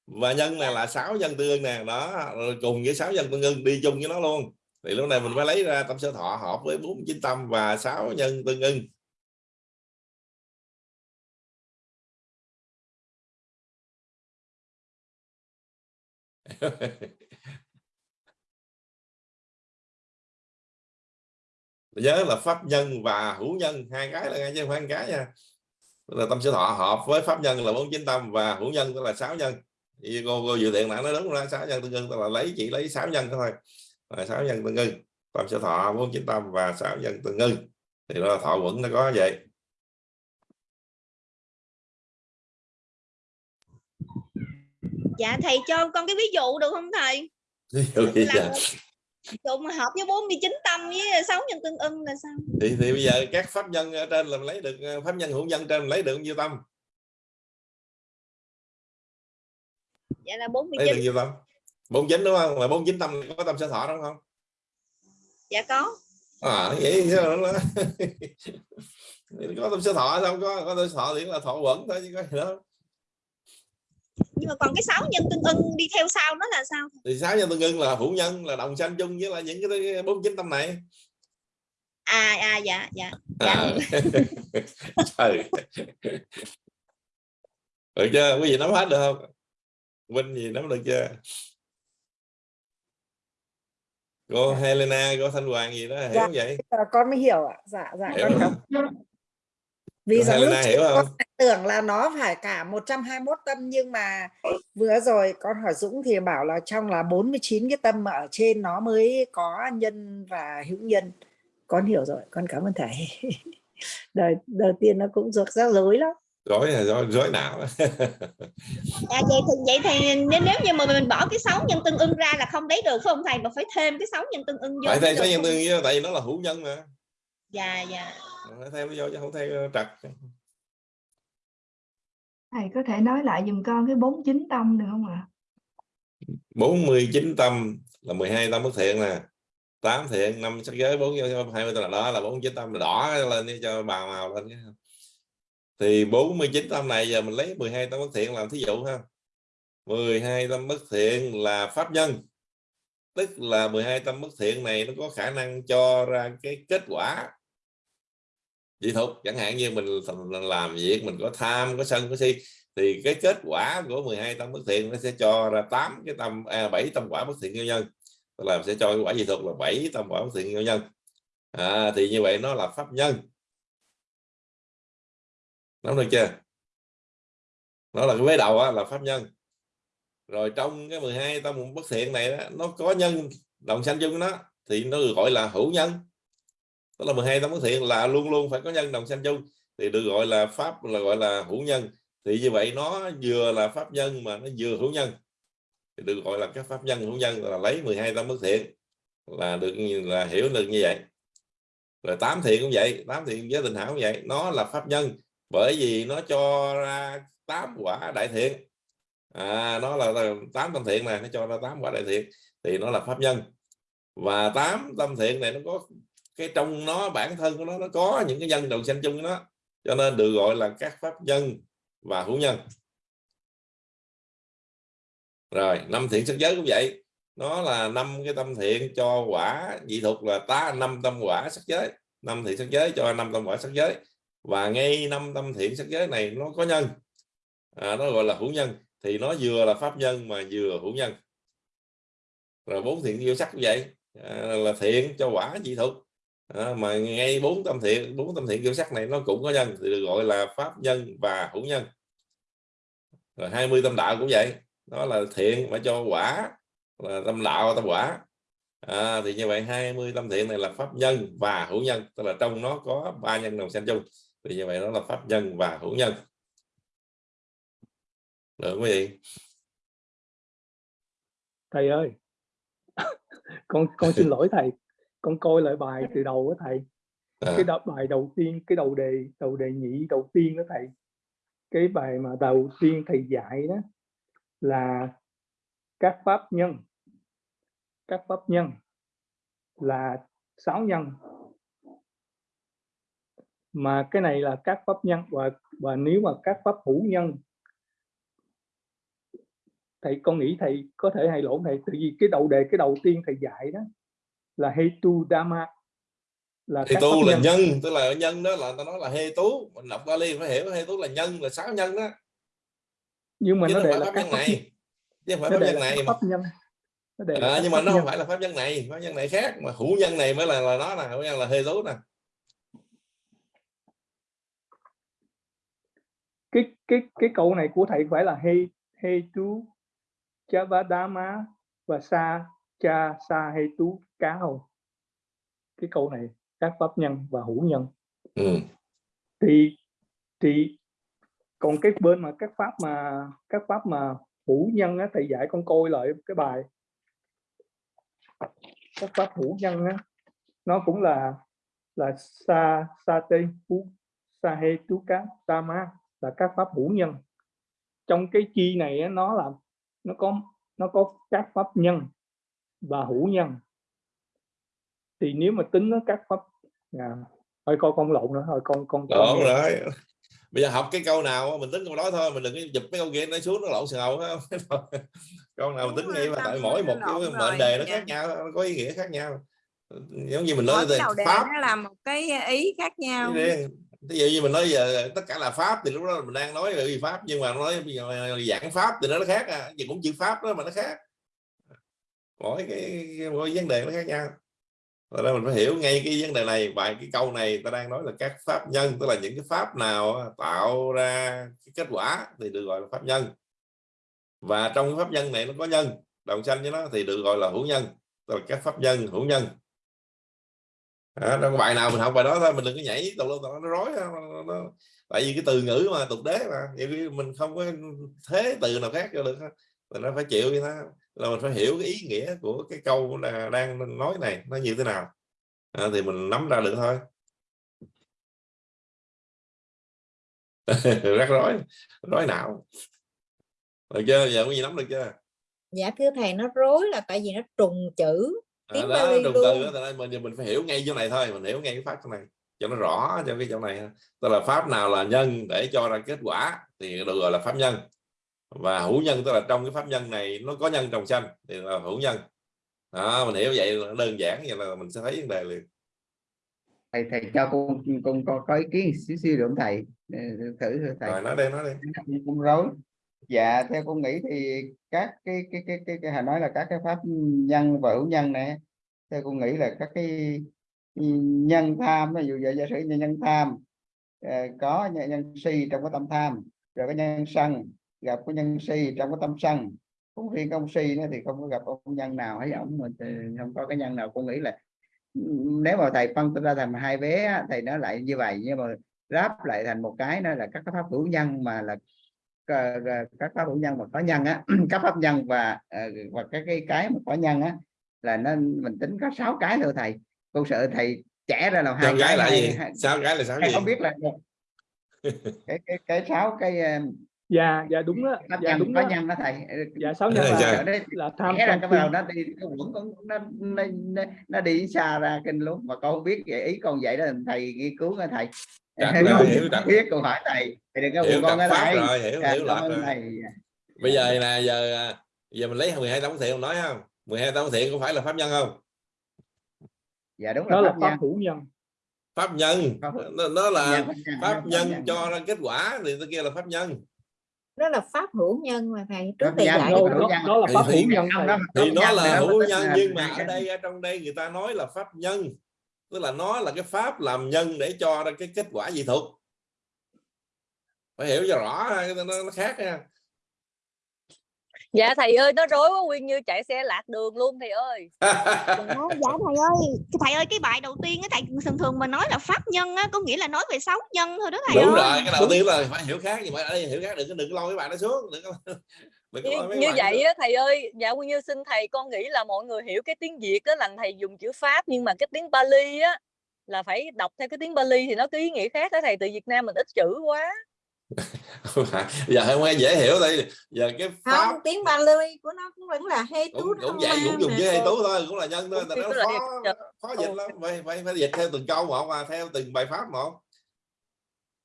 Và nhân này là sáu nhân tương ưng nè đó. Rồi cùng với sáu nhân tương ưng đi chung với nó luôn. Thì lúc này mình phải lấy ra tâm sơ thọ hợp với bốn chín tâm và sáu nhân tương ưng nhớ là pháp nhân và hữu nhân hai cái là ngay chứ không phải cái nha. Là tâm sở thọ hợp với pháp nhân là bốn chín tâm và hữu nhân tức là sáu nhân. Thì cô cô dự thiện nãy nói đúng ra sáu nhân tương ưng tức là lấy chỉ lấy sáu nhân thôi. Là sáu nhân tương ưng tâm sở thọ bốn chín tâm và sáu nhân tương ưng. Thì đó là thọ quẩn nó có vậy. Dạ thầy cho con cái ví dụ được không thầy? Ví dụ như là vậy. Mà hợp với 49 tâm với 6 nhân tương ưng là sao? Thì thì bây giờ các pháp nhân ở trên là mình lấy được ờ, pháp nhân hữu nhân trên lấy được nhiêu tâm? Dạ là lấy được 49 nhiêu tâm? 49 đúng không? Là 49 tâm có tâm sở thọ đúng không? Dạ có. À vậy đó có tâm sở thọ sao không có? Có tâm sở thọ thì là thọ quẩn thôi chứ có gì đâu nhưng mà còn cái 6 nhân tương ưng đi theo sau nó là sao? Thì sáu nhân tương ưng là hữu nhân là đồng sanh chung với là những cái bốn chín tâm này. À à dạ dạ. Dạ. À. trời. Được chưa? Quý vị nắm hết được không? Vinh gì nắm được chưa? Cô Helena cô Thanh Hoàng gì đó hiểu Dạ. vậy. Con mới hiểu ạ. Dạ dạ hiểu. con hiểu vì lúc trước hiểu con không? tưởng là nó phải cả 121 tâm nhưng mà vừa rồi con hỏi Dũng thì bảo là trong là 49 cái tâm mà ở trên nó mới có nhân và hữu nhân. Con hiểu rồi con cảm ơn thầy. Đời đầu tiên nó cũng rực rắc rối lắm. Rối là rối, rối não. Dạ vậy thì vậy thì nếu, nếu như mà mình bỏ cái 6 nhân tương ưng ra là không lấy được phải không thầy? Mà phải thêm cái 6 nhân tương ưng vô phải thêm sáu nhân tương tại vì nó là hữu nhân mà. Dạ dạ phải nó vô chứ không thêm trật. Thầy có thể nói lại dùm con cái 49 tâm được không ạ? 49 tâm là 12 tâm bất thiện nè. 8 thiện năm sắc giới 4 20 tâm là đó là 49 tâm là đỏ lên đi cho bà màu lên cái. Thì 49 tâm này giờ mình lấy 12 tâm bất thiện làm thí dụ ha. 12 tâm bất thiện là pháp nhân. Tức là 12 tâm bất thiện này nó có khả năng cho ra cái kết quả dị thục chẳng hạn như mình làm việc mình có tham có sân có si thì cái kết quả của 12 tâm bất thiện nó sẽ cho ra 8 cái tâm à, 7 tâm quả bất thiện nhân nhân. Tức là sẽ cho cái quả dị thục là 7 tâm quả bất thiện nhân nhân. À, thì như vậy nó là pháp nhân. Nắm được chưa? Nó là cái vế đầu á, là pháp nhân. Rồi trong cái 12 tâm bất thiện này đó, nó có nhân đồng sanh chung nó thì nó được gọi là hữu nhân tức là 12 tâm bất thiện là luôn luôn phải có nhân đồng sanh chung. Thì được gọi là pháp là gọi là hữu nhân. Thì như vậy nó vừa là pháp nhân mà nó vừa hữu nhân. Thì được gọi là các pháp nhân hữu nhân là lấy 12 tâm bất thiện là được là hiểu được như vậy. Rồi tám thiện cũng vậy tám thiện với tình hảo cũng vậy. Nó là pháp nhân bởi vì nó cho ra tám quả đại thiện. À, nó là tám tâm thiện này nó cho ra tám quả đại thiện. Thì nó là pháp nhân. Và tám tâm thiện này nó có cái trong nó bản thân của nó nó có những cái nhân đầu sanh chung của nó. Cho nên được gọi là các pháp nhân và hữu nhân. Rồi năm thiện sắc giới cũng vậy. Nó là năm cái tâm thiện cho quả dị thuộc là ta năm tâm quả sắc giới. Năm thiện sắc giới cho năm tâm quả sắc giới. Và ngay năm tâm thiện sắc giới này nó có nhân. À, nó gọi là hữu nhân. Thì nó vừa là pháp nhân mà vừa hữu nhân. Rồi bốn thiện vô sắc cũng vậy. À, là thiện cho quả dị thuộc à, mà ngay bốn tâm thiện bốn tâm thiện kiểu sắc này nó cũng có nhân thì được gọi là pháp nhân và hữu nhân. Rồi 20 tâm đạo cũng vậy nó là thiện mà cho quả là tâm đạo tâm quả. À, thì như vậy 20 tâm thiện này là pháp nhân và hữu nhân tức là trong nó có ba nhân đồng sanh chung. Thì như vậy đó là pháp nhân và hữu nhân. Được quý vị? Thầy ơi con con xin lỗi thầy con coi lại bài từ đầu đó thầy. À, cái đọc bài đầu tiên cái đầu đề đầu đề nhị đầu tiên đó thầy. Cái bài mà đầu tiên thầy dạy đó là các pháp nhân. Các pháp nhân là sáu nhân. Mà cái này là các pháp nhân và và nếu mà các pháp hữu nhân thầy con nghĩ thầy có thể hay lộn thầy? Tại vì cái đầu đề cái đầu tiên thầy dạy đó là hetu dhamma là hê các tu là nhân. nhân tức là nhân đó là ta nói là hê tú mình đọc Bali phải hiểu hê tú là nhân là sáu nhân đó. Nhưng mà chứ nó không đề là pháp nhân này chứ không phải nó pháp nhân là này pháp nhân. Nó là à, nhưng mà nó không phải là pháp nhân này pháp nhân này khác mà hữu nhân này mới là là nó nè hữu nhân là hê tú nè. Cái cái cái câu này của thầy phải là he he tu chavadama và sa cha sa he tu cá không cái câu này các pháp nhân và hữu nhân. Ừ. thì thì còn cái bên mà các pháp mà các pháp mà hữu nhân á thầy dạy con coi lại cái bài. Các pháp hữu nhân á nó cũng là là sa sa tê pu sa he tu cá tama là các pháp hữu nhân. Trong cái chi này á, nó là nó có nó có các pháp nhân và hữu nhân. Thì nếu mà tính nó các pháp à, thôi con con lộn nữa thôi con con con lộn rồi. Bây giờ học cái câu nào mình tính câu đó thôi mình đừng có giục mấy câu kia nó xuống nó lộn xào câu nào mình tính ngay mà tại mỗi một cái mệnh đề nó khác nhau nó có ý nghĩa khác nhau. Giống như mình nói về pháp. nó là một cái ý khác nhau. Ví dụ như mình nói giờ tất cả là pháp thì lúc đó mình đang nói về pháp nhưng mà nói giảng pháp thì nó khác à gì cũng chữ pháp đó mà nó khác mỗi cái, mỗi vấn đề nó khác nhau. Rồi đó mình phải hiểu ngay cái vấn đề này bài cái câu này ta đang nói là các pháp nhân tức là những cái pháp nào tạo ra cái kết quả thì được gọi là pháp nhân. Và trong cái pháp nhân này nó có nhân đồng sanh với nó thì được gọi là hữu nhân tức là các pháp nhân hữu nhân. À, trong bài nào mình học bài đó thôi mình đừng có nhảy tùm lum nó rối nó, nó, tại vì cái từ ngữ mà tục đế mà mình không có thế từ nào khác cho được thì nó phải chịu như thế là mình phải hiểu cái ý nghĩa của cái câu là đang nói này nó như thế nào. À, thì mình nắm ra được thôi. Rắc rối rối não. Được chưa? Giờ có gì nắm được chưa? Dạ thưa thầy nó rối là tại vì nó trùng chữ à, tiếng đó Bali trùng luôn. từ đó, mình mình phải hiểu ngay chỗ này thôi mình hiểu ngay cái pháp chỗ này cho nó rõ cho cái chỗ này tức là pháp nào là nhân để cho ra kết quả thì được gọi là pháp nhân và hữu nhân tức là trong cái pháp nhân này nó có nhân trồng xanh thì là hữu nhân. Đó, mình hiểu vậy là đơn giản vậy là mình sẽ thấy vấn đề liền. Thầy thầy cho con con có, có ý kiến xíu xíu được thầy? Thử thử thầy. Rồi nói đây nói đi. Cũng rối. Dạ theo con nghĩ thì các cái cái cái cái, cái hồi nói là các cái pháp nhân và hữu nhân này theo con nghĩ là các cái nhân tham ví dụ vậy giả sử như nhân tham ờ, có nhân, nhân si trong cái tâm tham rồi cái nhân sân gặp cái nhân si trong cái tâm sân. Cũng riêng cái ông si nữa thì không có gặp ông nhân nào hay ông mà không có cái nhân nào. Con nghĩ là nếu mà thầy phân ra thành hai vé thầy nói lại như vậy nhưng mà ráp lại thành một cái nữa là các cái pháp hữu nhân mà là ờ, ờ, các pháp hữu nhân mà có nhân á các pháp nhân và ờ, và cái cái cái mà có nhân á là nên mình tính có sáu cái thôi thầy. Con sợ thầy trẻ ra làm hai gái là gì? sao gái là thầy gì? không biết là cái cái cái sáu cái dạ dạ đúng đó pháp dạ nhân đúng có đó nhân đó thầy. Dạ sáu nhân Dạ, là, dạ. là tham ra sân cái vào nó đi nó vẫn còn nó, nó, nó, nó đi xa ra kinh luôn mà con không biết vậy ý con vậy đó thầy nghiên cứu nha thầy. Đặt rồi, không hiểu đặt. biết con hỏi thầy thầy đừng có hiểu buồn con đặt pháp rồi hiểu Dạ, hiểu rồi. thầy. Bây giờ nè giờ à, giờ mình lấy 12 tông thiện nói không? 12 tông thiện có phải là pháp nhân không? Dạ đúng là đó là pháp pháp nhân. hữu nhân. Pháp nhân. Nó, nó là Pháp nhân, cho ra kết quả thì tôi kia là pháp nhân đó là pháp hữu nhân mà thầy trước thầy nhân, dạy đó, đó, đó là Thì- pháp thì- hữu nhân thầy. thì nó là thì nó hữu nhân nhưng mà ở đây ở trong đây người ta nói là pháp nhân. Tức là nó là cái pháp làm nhân để cho ra cái kết quả dị thuật. Phải hiểu cho rõ nó, nó khác nha dạ thầy ơi nó rối quá nguyên như chạy xe lạc đường luôn thầy ơi dạ thầy ơi thầy ơi cái bài đầu tiên á thầy thường thường mà nói là pháp nhân á có nghĩa là nói về sáu nhân thôi đó thầy đúng ơi rồi cái đầu tiên là phải hiểu khác nhưng mà đây hiểu khác đừng có đừng có lôi cái bạn đó xuống đừng có đừng có như, mấy như vậy đó. á thầy ơi dạ nguyên như xin thầy con nghĩ là mọi người hiểu cái tiếng việt á là thầy dùng chữ pháp nhưng mà cái tiếng Bali á là phải đọc theo cái tiếng Bali thì nó có ý nghĩa khác đó thầy từ Việt Nam mình ít chữ quá. Giờ không nghe dễ hiểu đây giờ cái pháp không tiếng Bali của nó cũng vẫn là hê cũng tú cũng vậy cũng dùng chữ hay tú thôi cũng là nhân thôi Cũngnó khó khó dịch lắm phải, phải phải dịch theo từng câu một mà theo từng bài pháp một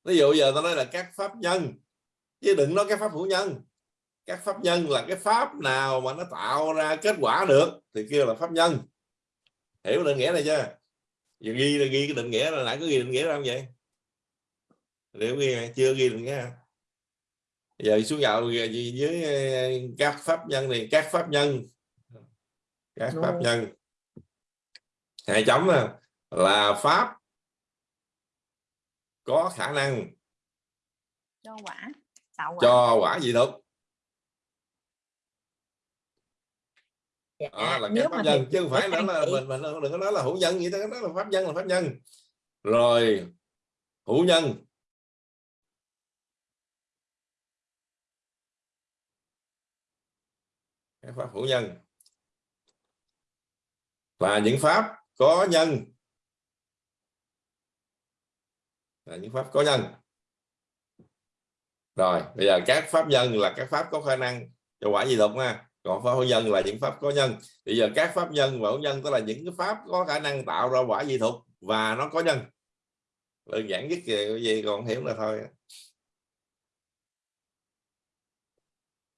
ví dụ giờ tôi nói là các pháp nhân chứ đừng nói các pháp hữu nhân. Các pháp nhân là cái pháp nào mà nó tạo ra kết quả được thì kêu là pháp nhân. Hiểu định nghĩa này chưa? Giờ ghi là ghi cái định nghĩa là nãy có ghi định nghĩa ra không vậy liệu ghi chưa ghi nghĩa hả? giờ xuống vào gì dưới ờ, các pháp nhân này các pháp nhân. Các pháp Rồi. nhân. Hai chấm nè, là pháp có khả năng cho quả tạo quả. cho quả dị thực Dạ, đó là các pháp nhân chứ không phải đó là mình mình đừng có nói là hữu nhân vậy đó đó là pháp nhân là pháp nhân. Rồi hữu nhân các pháp hữu nhân. Là những pháp có nhân. Là những pháp có nhân. Rồi bây giờ các pháp nhân là các pháp có khả năng. Cho quả gì thực nha còn pháp hữu nhân là những pháp có nhân. Bây giờ các pháp nhân và hữu nhân tức là những cái pháp có khả năng tạo ra quả dị thực và nó có nhân. Đơn giản nhất về cái gì còn hiểu là thôi.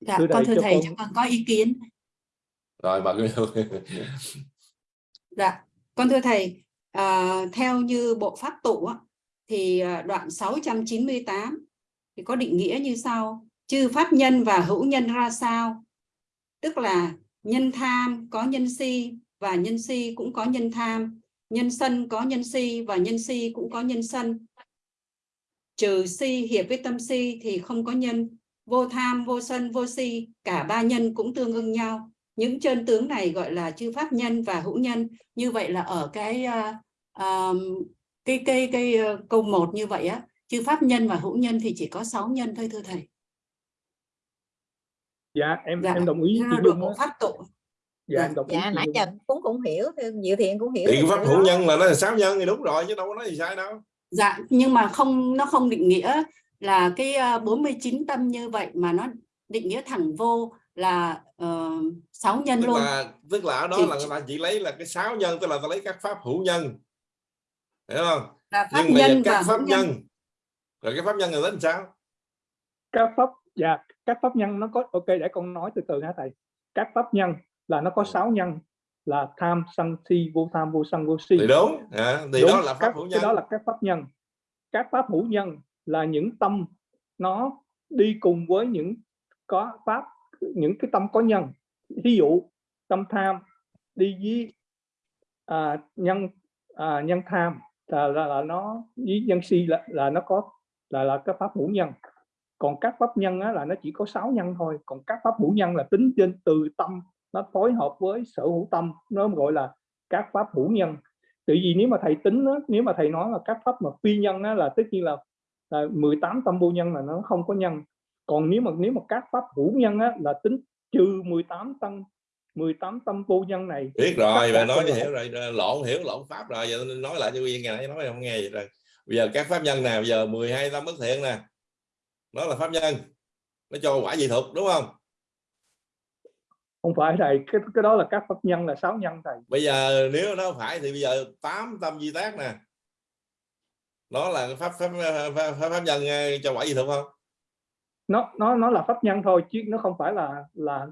Dạ, con thưa thầy con- cho con có ý kiến rồi bà Dạ, con thưa thầy, à, theo như bộ pháp tụ thì ờ, đoạn 698 thì có định nghĩa như sau: chư pháp nhân và hữu nhân ra sao? Tức là nhân tham có nhân si và nhân si cũng có nhân tham, nhân sân có nhân si và nhân si cũng có nhân sân. Trừ si hiệp với tâm si thì không có nhân, vô tham, vô sân, vô si, cả ba nhân cũng tương ưng nhau những chân tướng này gọi là chư pháp nhân và hữu nhân. Như vậy là ở cái uh, um, cái cái cái uh, câu một như vậy á chư pháp nhân và hữu nhân thì chỉ có sáu nhân thôi thưa thầy. Dạ em Dạ, em đồng ý chị được Dung á. pháp tụ. Dạ em đồng ý dạ chị nãy giờ cũng cũng hiểu Diệu Thiện cũng hiểu thì pháp hữu đó. nhân là nó là sáu nhân thì đúng rồi chứ đâu có nói gì sai đâu. Dạ nhưng mà không nó không định nghĩa là cái uh, 49 tâm như vậy mà nó định nghĩa thẳng vô là uh, sáu nhân tức luôn. là tức là ở đó Thì- là người ta chỉ lấy là cái sáu nhân tức là ta lấy các pháp hữu nhân. Hiểu không? Là pháp nhưng nhân và các hữu pháp nhân. nhân. Rồi cái pháp nhân là tính sao? Các pháp dạ các pháp nhân nó có ok để con nói từ từ hả thầy. Các pháp nhân là nó có sáu nhân là tham sân si vô tham vô sân vô si. Thì đúng à, thì Đúng, đó là pháp các, hữu cái nhân. đó là các pháp nhân. Các pháp hữu nhân là những tâm nó đi cùng với những có pháp những cái tâm có nhân. Ví dụ tâm tham đi với à, nhân à, nhân tham là, là là nó với nhân si là là nó có là là cái pháp hữu nhân. Còn các pháp nhân á, là nó chỉ có sáu nhân thôi. Còn các pháp hữu nhân là tính trên từ tâm nó phối hợp với sở hữu tâm nó gọi là các pháp hữu nhân. Tự vì nếu mà thầy tính á, nếu mà thầy nói là các pháp mà phi nhân á, là tất nhiên là, là 18 tâm vô nhân là nó không có nhân còn nếu mà nếu mà các pháp hữu nhân á, là tính trừ 18 tâm 18 tâm vô nhân này biết rồi bà nói hiểu rồi lộn hiểu lộn pháp rồi giờ nói lại cho vị ngày nói không nghe vậy rồi. Bây giờ các pháp nhân nào giờ 12 tâm bất thiện nè nó là pháp nhân nó cho quả dị thực đúng không? Không phải thầy cái cái đó là các pháp nhân là sáu nhân thầy. Bây giờ nếu nó phải thì bây giờ 8 tâm di tác nè nó là pháp pháp pháp, pháp, pháp nhân ờ, cho quả dị thực không nó nó nó là pháp nhân thôi chứ nó không phải là là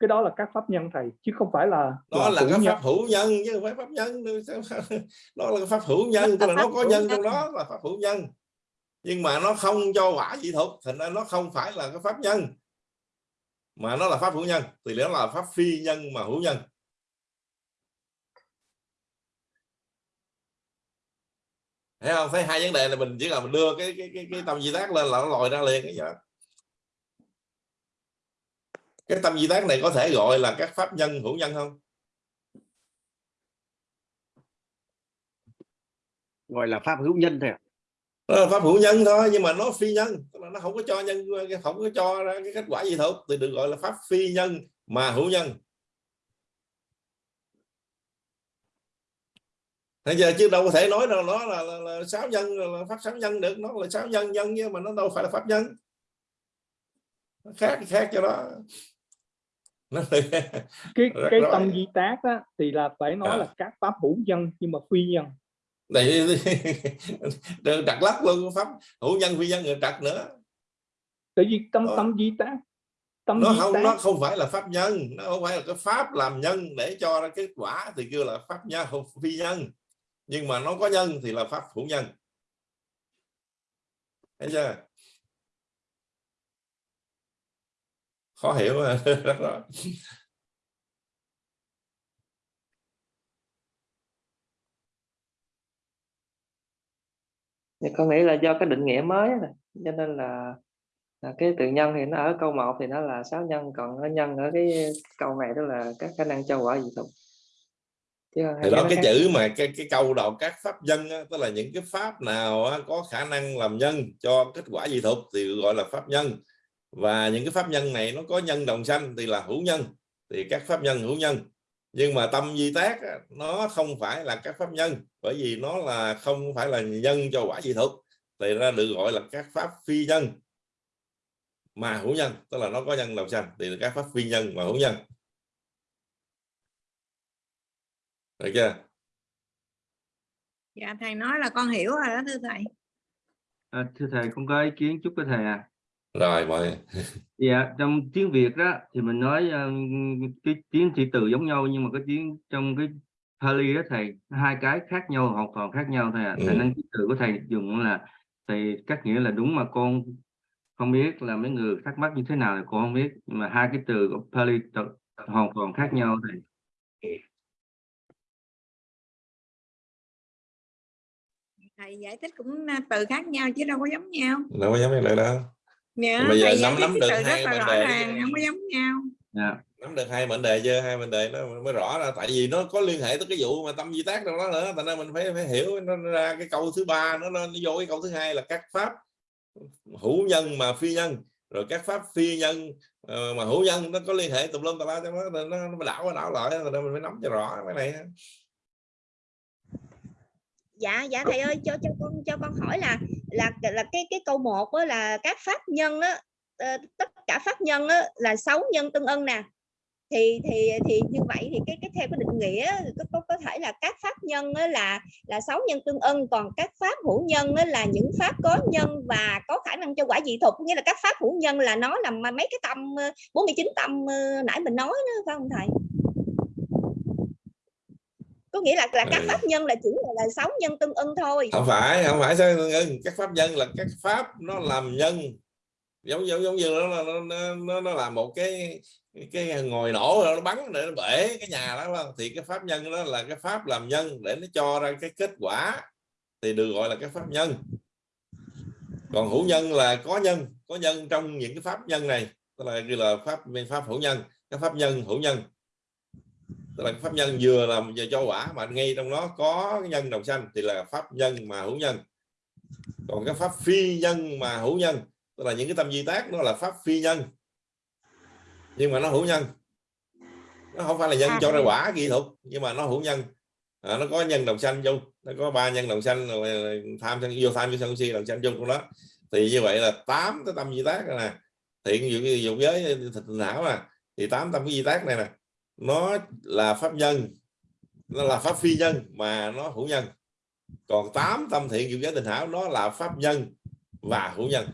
cái đó là các pháp nhân thầy chứ không phải là nó là hữu cái nhân. pháp hữu nhân chứ không phải pháp nhân nó là cái pháp hữu nhân tức là nó có nhân trong đó là pháp hữu nhân. Nhưng mà nó không cho quả dị thành ra nó không phải là cái pháp nhân. Mà nó là pháp hữu nhân thì nó là pháp phi nhân mà hữu nhân. Thấy không? Thấy hai vấn đề này mình chỉ là mình đưa cái cái cái, cái tâm di tác lên là nó lòi ra liền cái gì đó cái tâm di tác này có thể gọi là các pháp nhân hữu nhân không? Gọi là pháp hữu nhân thôi nó là pháp hữu nhân thôi nhưng mà nó phi nhân tức là nó không có cho nhân không có cho ra cái kết quả gì thôi thì được gọi là pháp phi nhân mà hữu nhân. Bây giờ chứ đâu có thể nói rằng nó là, là, là sáu nhân là pháp sáu nhân được nó là sáu nhân nhân nhưng mà nó đâu phải là pháp nhân. Nó khác khác cho đó nó cái cái rõ. tâm di tác á, thì là phải nói À. là các pháp hữu nhân nhưng mà phi nhân. Này đặt lắc luôn pháp hữu nhân phi nhân rồi đặt nữa. Tại vì tâm Ờ. tâm di tác tâm nó không tác. nó không phải là pháp nhân nó không phải là cái pháp làm nhân để cho ra kết quả thì kêu là pháp nhân không phi nhân. Nhưng mà nó có nhân thì là pháp hữu nhân. Thấy chưa khó hiểu mà rất rõ thì con nghĩ là do cái định nghĩa mới nè cho nên là, là cái từ nhân thì nó ở câu 1 thì nó là sáu nhân còn nó nhân ở cái câu này đó là các khả năng cho quả dị hai thì đó cái khác. chữ mà cái cái câu đầu các pháp nhân á, tức là những cái pháp nào á, có khả năng làm nhân cho kết quả dị thục thì gọi là pháp nhân và những cái pháp nhân này nó có nhân đồng sanh thì là hữu nhân thì các pháp nhân hữu nhân. Nhưng mà tâm di tác á, nó không phải là các pháp nhân bởi vì nó là không phải là nhân cho quả dị thục thì ra được gọi là các pháp phi nhân mà hữu nhân tức là nó có nhân đồng sanh thì là các pháp phi nhân mà hữu nhân. Được chưa? Dạ thầy nói là con hiểu rồi đó thưa thầy. À, thưa thầy con có ý kiến chút với thầy à rồi mọi dạ trong tiếng Việt đó thì mình nói ờ, cái tiếng thị từ giống nhau nhưng mà cái tiếng trong cái Pali đó thầy hai cái khác nhau hoàn toàn khác nhau thầy ạ Ừ. Thành năng thị từ của thầy dùng là thầy cắt nghĩa là đúng mà con không biết là mấy người thắc mắc như thế nào thì con không biết. Nhưng mà hai cái từ của Pali hoàn toàn khác nhau thầy thầy giải thích cũng à, từ khác nhau chứ đâu có giống nhau. Đâu có giống vậy đâu dạ, Bây giờ nắm- nắm được hai rõ đề ràng không có giống nhau. Dạ. Nắm được hai mệnh đề chưa? Hai mệnh đề nó mới rõ ra tại vì nó có liên hệ tới cái vụ mà tâm di tác đâu đó nữa. Thành ra mình phải phải hiểu nó ra cái câu thứ ba nó, nó, nó vô cái câu thứ hai là các pháp hữu nhân mà phi nhân. Rồi các pháp phi nhân ờ, mà hữu nhân nó có liên hệ tùm lum tà la trong đó nó, nó, nó đảo qua đảo lại. Ra mình phải nắm cho rõ cái này dạ dạ thầy ơi cho cho con cho con hỏi là là là cái cái câu một á là các pháp nhân á ờ, tất cả pháp nhân á là sáu nhân tương ưng nè. Thì thì thì như vậy thì cái cái theo cái định nghĩa có, có, có thể là các pháp nhân á là là sáu nhân tương ưng còn các pháp hữu nhân á là những pháp có nhân và có khả năng cho quả dị thuật. Nghĩa là các pháp hữu nhân là nó là mấy cái tâm ờ, 49 tâm ờ, nãy mình nói đó phải không thầy? Có nghĩa là là các Ừ. pháp nhân là chỉ là, là sáu nhân tương ưng thôi. Không phải không phải sao ngưng các pháp nhân là các pháp nó làm nhân. Giống giống giống như nó nó nó, nó, là một cái cái ngồi nổ nó bắn để nó bể cái nhà đó không? thì cái pháp nhân đó là cái pháp làm nhân để nó cho ra cái kết quả. Thì được gọi là cái pháp nhân. Còn hữu nhân là có nhân có nhân trong những cái pháp nhân này. Tức là như là pháp pháp hữu nhân. Cái pháp nhân hữu nhân tức là pháp nhân vừa làm vừa cho quả mà ngay trong đó có cái nhân đồng sanh thì là pháp nhân mà hữu nhân. Còn cái pháp phi nhân mà hữu nhân tức là những cái tâm di tác nó là pháp phi nhân. Nhưng mà nó hữu nhân. Nó không phải là nhân À, cho ra quả kỹ thuật nhưng mà nó hữu nhân. À, nó có nhân đồng sanh chung nó có ba nhân đồng sanh tham sân vô tham vô sân si đồng sanh chung của nó. Thì như vậy là tám cái tâm di tác này thiện dụng giới thịt não nè thì tám tâm cái di tác này nè nó là pháp nhân nó là pháp phi nhân mà nó hữu nhân còn tám tâm thiện dụng giới tình hảo nó là pháp nhân và hữu nhân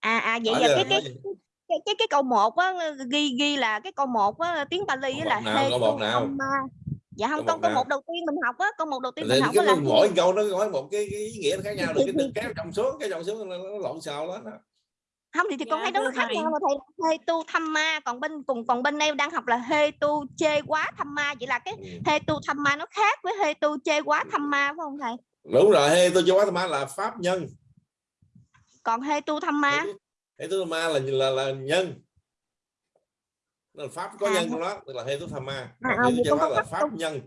à à vậy giờ cái cái nói cái cái cái câu một á ghi ghi là cái câu một á tiếng Pali á là nào, câu một nào? Hetukamma. dạ không Câu câu một đầu tiên mình học á câu một đầu tiên thì mình học cái là mỗi câu nó có một cái, cái ý nghĩa khác nhau được cái đừng kéo chồng xuống cái chồng xuống nó, nó lộn xào đó, đó. Không thì, thì con Dạ, thấy đó nó khác thầy. nhau mà thầy. Hetu Thamma còn bên cùng còn bên đây đang học là Hetu Chê Quá Thamma vậy là cái Ừ. Hetu Thamma nó khác với Hetu Chê Quá Thamma phải không thầy? Đúng rồi hey tôi cho quá là pháp nhân. Còn Hetu Thamma hệ tu ma là là là nhân. Là pháp có À, nhân trong đó tức là hệ tu tham ma. À, còn à, hệ tu con hóa có là pháp nhân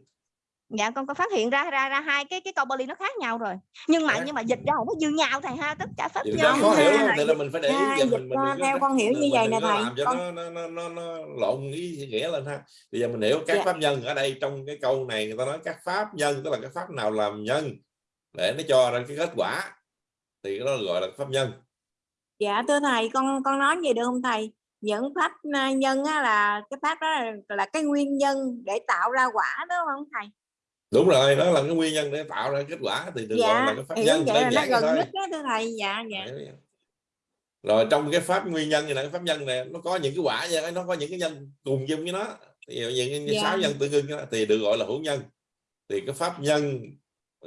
dạ con có phát hiện ra ra ra hai cái cái câu Bali nó khác nhau rồi. Nhưng mà Khác. nhưng mà dịch ra nó như nhau thầy ha tất cả pháp nhân khó hiểu lắm là mình phải để ý giờ dịch mình mình có theo con hiểu mình, như vậy mình nè thầy. làm cho con nó, nó, nó, nó, nó lộn ý nghĩa lên ha. Bây giờ mình hiểu các Dạ. pháp nhân ở đây trong cái câu này người ta nói các pháp nhân tức là cái pháp nào làm nhân để nó cho ra cái kết quả thì đó gọi là pháp nhân. Dạ thưa thầy con con nói gì được không thầy? Những pháp à, nhân á, là cái pháp đó là, là cái nguyên nhân để tạo ra quả đó không thầy đúng rồi đó là cái nguyên nhân để tạo ra kết quả thì được gọi là dạ cái pháp nhân vậy là nó gần thôi. nhất đó thưa thầy dạ dạ. Rồi trong cái pháp nguyên nhân này là cái pháp nhân này nó có những cái quả vậy nó có những cái nhân cùng chung với nó. Thì những cái Dạ. sáu nhân tương đó, thì được gọi là hữu nhân. Thì cái pháp nhân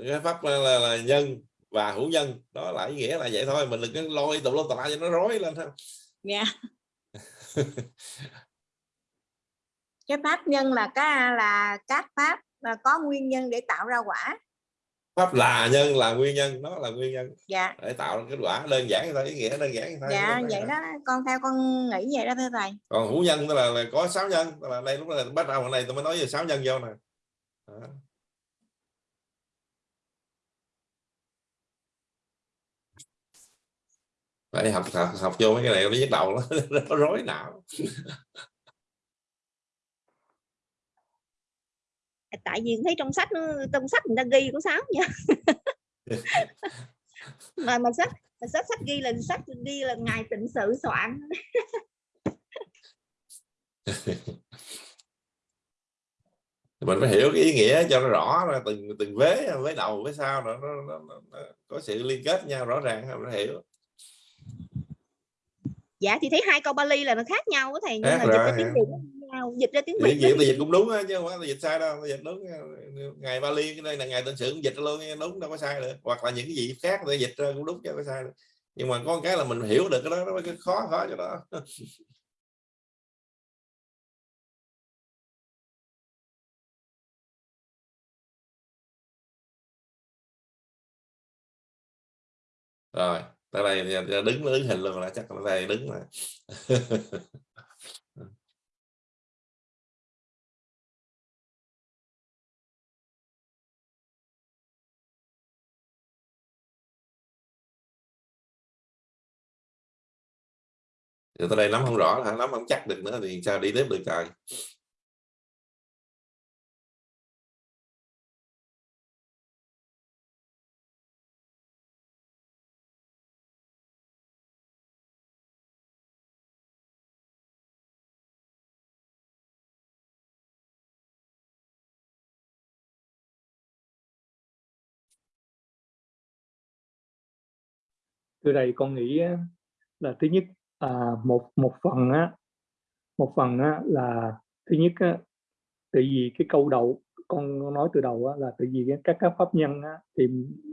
cái pháp là, là, là nhân và hữu nhân đó là ý nghĩa là vậy thôi mình đừng có lôi tụng lô tà cho nó rối lên ha. Dạ. Cái pháp nhân là cái là các pháp là có nguyên nhân để tạo ra quả. Pháp là nhân là nguyên nhân đó là nguyên nhân. Dạ. Để tạo ra kết quả đơn giản thôi ý nghĩa đơn giản thôi dạ vậy đó. Con theo con nghĩ vậy đó thưa thầy còn hữu nhân tức là, là có sáu nhân tức là đây lúc này bắt đầu đây tôi mới nói về sáu nhân vô nè. Đó. phải học học học vô mấy cái này nó nhức đầu nó, nó rối não tại vì thấy trong sách nó trong sách người ta ghi cũng sáu nha. Mà mà sách mà sách sách ghi là sách ghi là ngài tịnh sự soạn. Mình phải hiểu cái ý nghĩa cho nó rõ ra từng từng vế vế đầu vế sau nó, nó, nó, nó, nó có sự liên kết nhau rõ ràng mình phải hiểu. Dạ thì thấy hai câu Bali là nó khác nhau á thầy nhưng Khác mà dịch rồi. tiếng Việt nhau dịch ra tiếng Việt dịch dịch cũng đúng á, chứ không phải dịch sai đâu dịch đúng ngày Bali cái đây là ngày tên sự cũng dịch luôn đúng đâu có sai được hoặc là những cái gì khác thì dịch ra cũng đúng chứ không có sai được nhưng mà có cái là mình hiểu được cái đó nó mới khó khó cho đó rồi tới đây đứng đứng hình luôn là chắc là đây đứng là Giờ tới đây nắm không rõ là nắm không chắc được nữa thì sao đi tiếp được trời? Từ đây con nghĩ là thứ nhất à, một một phần á một phần á, là thứ nhất á, tại vì cái câu đầu con nói từ đầu á, là tại vì các các pháp nhân á, thì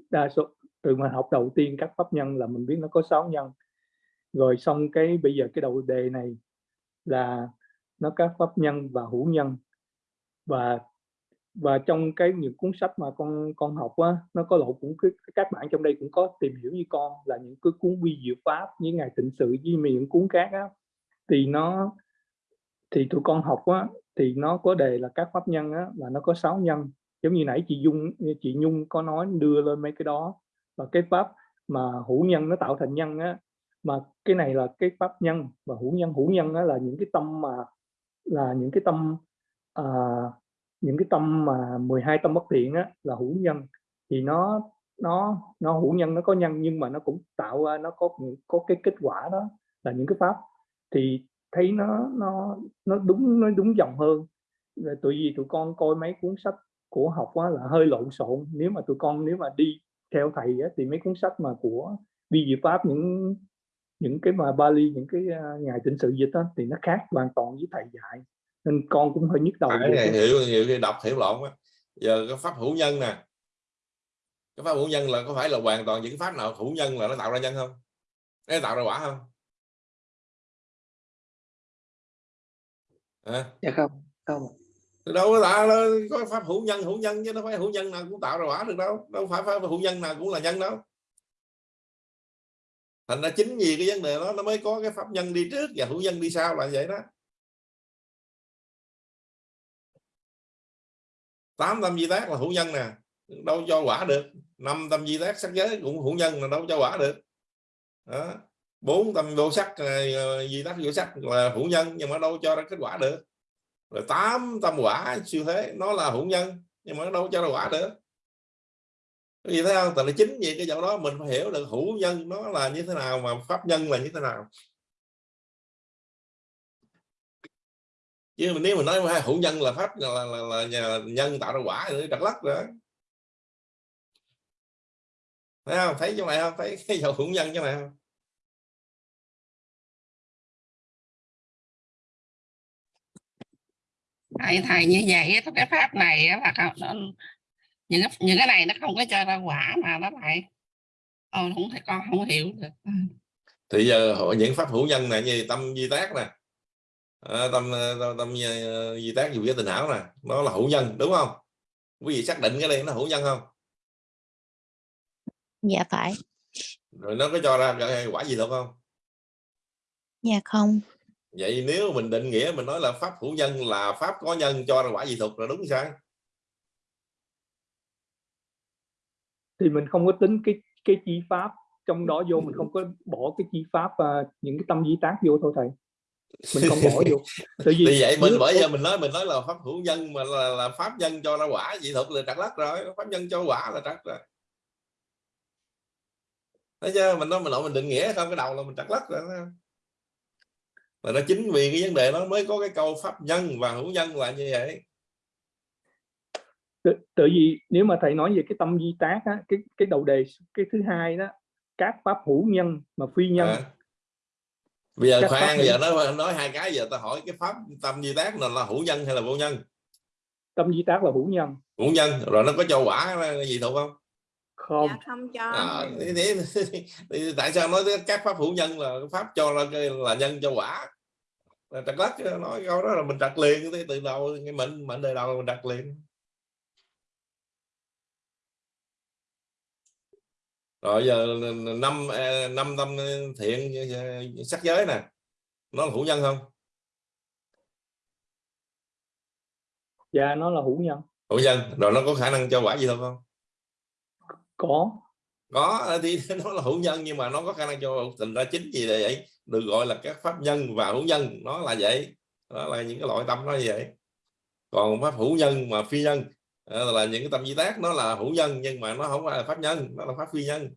đa số từ mà học đầu tiên các pháp nhân là mình biết nó có sáu nhân. Rồi xong cái bây giờ cái đầu đề này là nó các pháp nhân và hữu nhân. Và và trong cái những cuốn sách mà con con học á nó có lộ cũng các bạn trong đây cũng có tìm hiểu như con là những cái cuốn vi diệu pháp như ngài tịnh sự với những cuốn khác á. Thì nó thì tụi con học á thì nó có đề là các pháp nhân á là nó có sáu nhân. Giống như nãy chị Dung chị Nhung có nói đưa lên mấy cái đó. Và cái pháp mà hữu nhân nó tạo thành nhân á mà cái này là cái pháp nhân và hữu nhân hữu nhân á là những cái tâm mà là những cái tâm à, những cái tâm mà 12 tâm bất thiện á là hữu nhân. Thì nó nó nó hữu nhân nó có nhân nhưng mà nó cũng tạo ra nó có có cái kết quả đó là những cái pháp. Thì thấy nó nó nó đúng nó đúng dòng hơn. Là tụi vì tụi con coi mấy cuốn sách của học á, là hơi lộn xộn. Nếu mà tụi con nếu mà đi theo thầy á, thì mấy cuốn sách mà của vi diệu pháp những những cái mà Bali những cái à, uh, ngài tịnh sự dịch á, thì nó khác hoàn toàn với thầy dạy nên con cũng hơi nhức đầu này, hiểu nhiều khi đọc hiểu lộn á. Giờ cái pháp hữu nhân nè. Cái pháp hữu nhân là có phải là hoàn toàn những pháp nào hữu nhân là nó tạo ra nhân không? Nó tạo ra quả không? À, dạ không không đâu có tạo có pháp hữu nhân hữu nhân chứ đâu phải hữu nhân nào cũng tạo ra quả được đâu. Đâu phải pháp hữu nhân nào cũng là nhân đâu. Thành ra chính vì cái vấn đề đó nó mới có cái pháp nhân đi trước và hữu nhân đi sau là vậy đó tám tâm di tác là hữu nhân nè. Đâu cho quả được. Năm tâm di tác sắc giới cũng hữu nhân là đâu cho quả được. Đó. Bốn tâm vô sắc ờ, di tác vô sắc là hữu nhân nhưng mà đâu cho ra kết quả được. Rồi tám tâm quả siêu thế, nó là hữu nhân nhưng mà nó đâu cho ra quả được. Vì thấy không? Tại là chính vì cái chỗ đó mình phải hiểu được hữu nhân nó là như thế nào mà pháp nhân là như thế nào. Chứ nếu mình nói hữu nhân là pháp là, là, là, là nhân tạo ra quả thì trật lắc rồi thấy không? Thấy chỗ này không? Thấy cái dầu hữu nhân chỗ này không? Thầy thầy như vậy cái pháp này là những cái, những cái này nó không có cho ra quả mà nó lại ờ, không thể con không hiểu được. Thì giờ những pháp hữu nhân này như tâm di tác nè à, tâm tâm, tâm di tác dù cái tình hảo nè nó là hữu nhân đúng không? Quý vị xác định cái này nó hữu nhân không? Dạ phải. Rồi nó có cho ra quả gì đâu không? Dạ không. Vậy nếu mình định nghĩa mình nói là pháp hữu nhân là pháp có nhân cho ra quả gì thuộc là đúng sai? Thì mình không có tính cái cái chi pháp trong đó vô mình không có bỏ cái chi pháp và những cái tâm di tác vô thôi thầy mình không bỏ vô. Tại vì, vì vậy mình bởi giờ mình nói mình nói là pháp hữu nhân mà là, là pháp nhân cho ra quả dị thực là trật lắc rồi pháp nhân cho quả là trật rồi. Thấy chưa? Mình nói mình nội mình định nghĩa không cái đầu là mình trật lắc rồi mà nó chính vì cái vấn đề nó mới có cái câu pháp nhân và hữu nhân là như vậy. Tự, tự vì nếu mà thầy nói về cái tâm di tác á, cái cái đầu đề cái thứ hai đó các pháp hữu nhân mà phi nhân à. Bây giờ khoan bây giờ nói nói hai cái giờ ta hỏi cái pháp tâm di tác là, là hữu nhân hay là vô nhân? Tâm di tác là hữu nhân. Hữu nhân rồi nó có cho quả gì đâu không? Không. Dạ, không cho. À, thì, thì, thì, thì, tại sao nói các pháp hữu nhân là pháp cho là, là nhân cho quả? Trật lắc nói câu đó là mình trật liền từ đầu cái mệnh mệnh đời đầu mình trật liền rồi giờ năm à, năm tâm thiện sắc giới nè. Nó là hữu nhân không? Dạ nó là hữu nhân. Hữu nhân? Rồi nó có khả năng cho quả gì đâu không? Có. Có thì nó là hữu nhân nhưng mà nó có khả năng cho tình ra chính gì vậy. Được gọi là các pháp nhân và hữu nhân nó là vậy. Đó là những cái loại tâm nó như vậy. Còn pháp hữu nhân mà phi nhân Ờ, là những cái tâm di tác nó là hữu nhân nhưng mà nó không phải là pháp nhân nó là pháp phi nhân.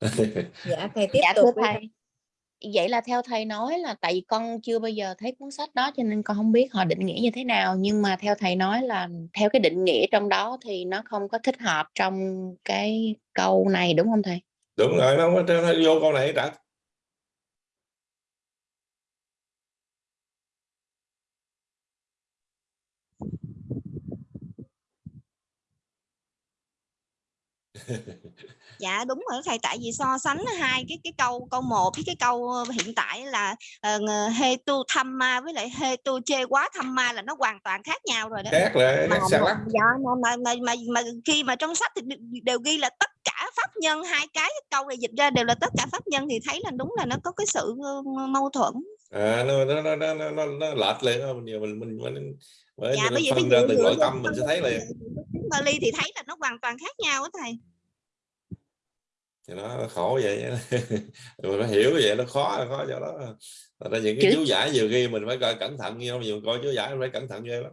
Dạ thầy tiếp dạ, tục thưa thầy. Vậy là theo thầy nói là tại vì con chưa bao giờ thấy cuốn sách đó cho nên con không biết họ định nghĩa như thế nào. Nhưng mà theo thầy nói là theo cái định nghĩa trong đó thì nó không có thích hợp trong cái câu này đúng không thầy đúng rồi nó không có vô câu này đã dạ đúng rồi thầy. Tại vì so sánh hai cái cái câu câu một với cái câu ờ, hiện tại là uh, he tu tham ma với lại he tu chê quá tham ma là nó hoàn toàn khác nhau rồi đó. Khác là mà, mà, dạ, mà, mà, mà, mà, mà khi mà trong sách thì đều ghi là tất cả pháp nhân hai cái câu này dịch ra đều là tất cả pháp nhân thì thấy là đúng là nó có cái sự mâu thuẫn. À nó nó nó nó nó, nó lệch lên mình mình mình, mình bởi dạ, phân ra từ nội tâm mình sẽ thấy liền Bali thì thấy là nó hoàn toàn khác nhau đó thầy thì nó khổ vậy. Mình phải hiểu vậy nó khó khó cho đó là những cái chú giải nhiều khi mình phải coi cẩn thận như nhiều coi chú giải phải cẩn thận ghê lắm.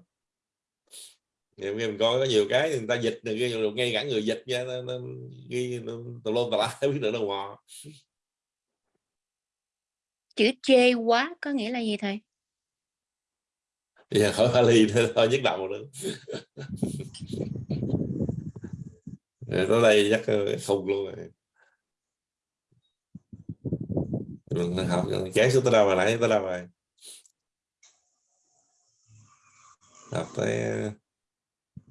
Nhiều khi mình coi có nhiều cái người ta dịch được ghi ngay cả người dịch nha nó, nó ghi tù lôn tà lá biết được đâu mò chữ chê quá có nghĩa là gì thầy? Giờ khỏi Bali nữa thôi nhức đầu nữa. Tới đây chắc không luôn rồi mình học cái xuống tới đâu mà nãy tới đâu rồi học tới ờ,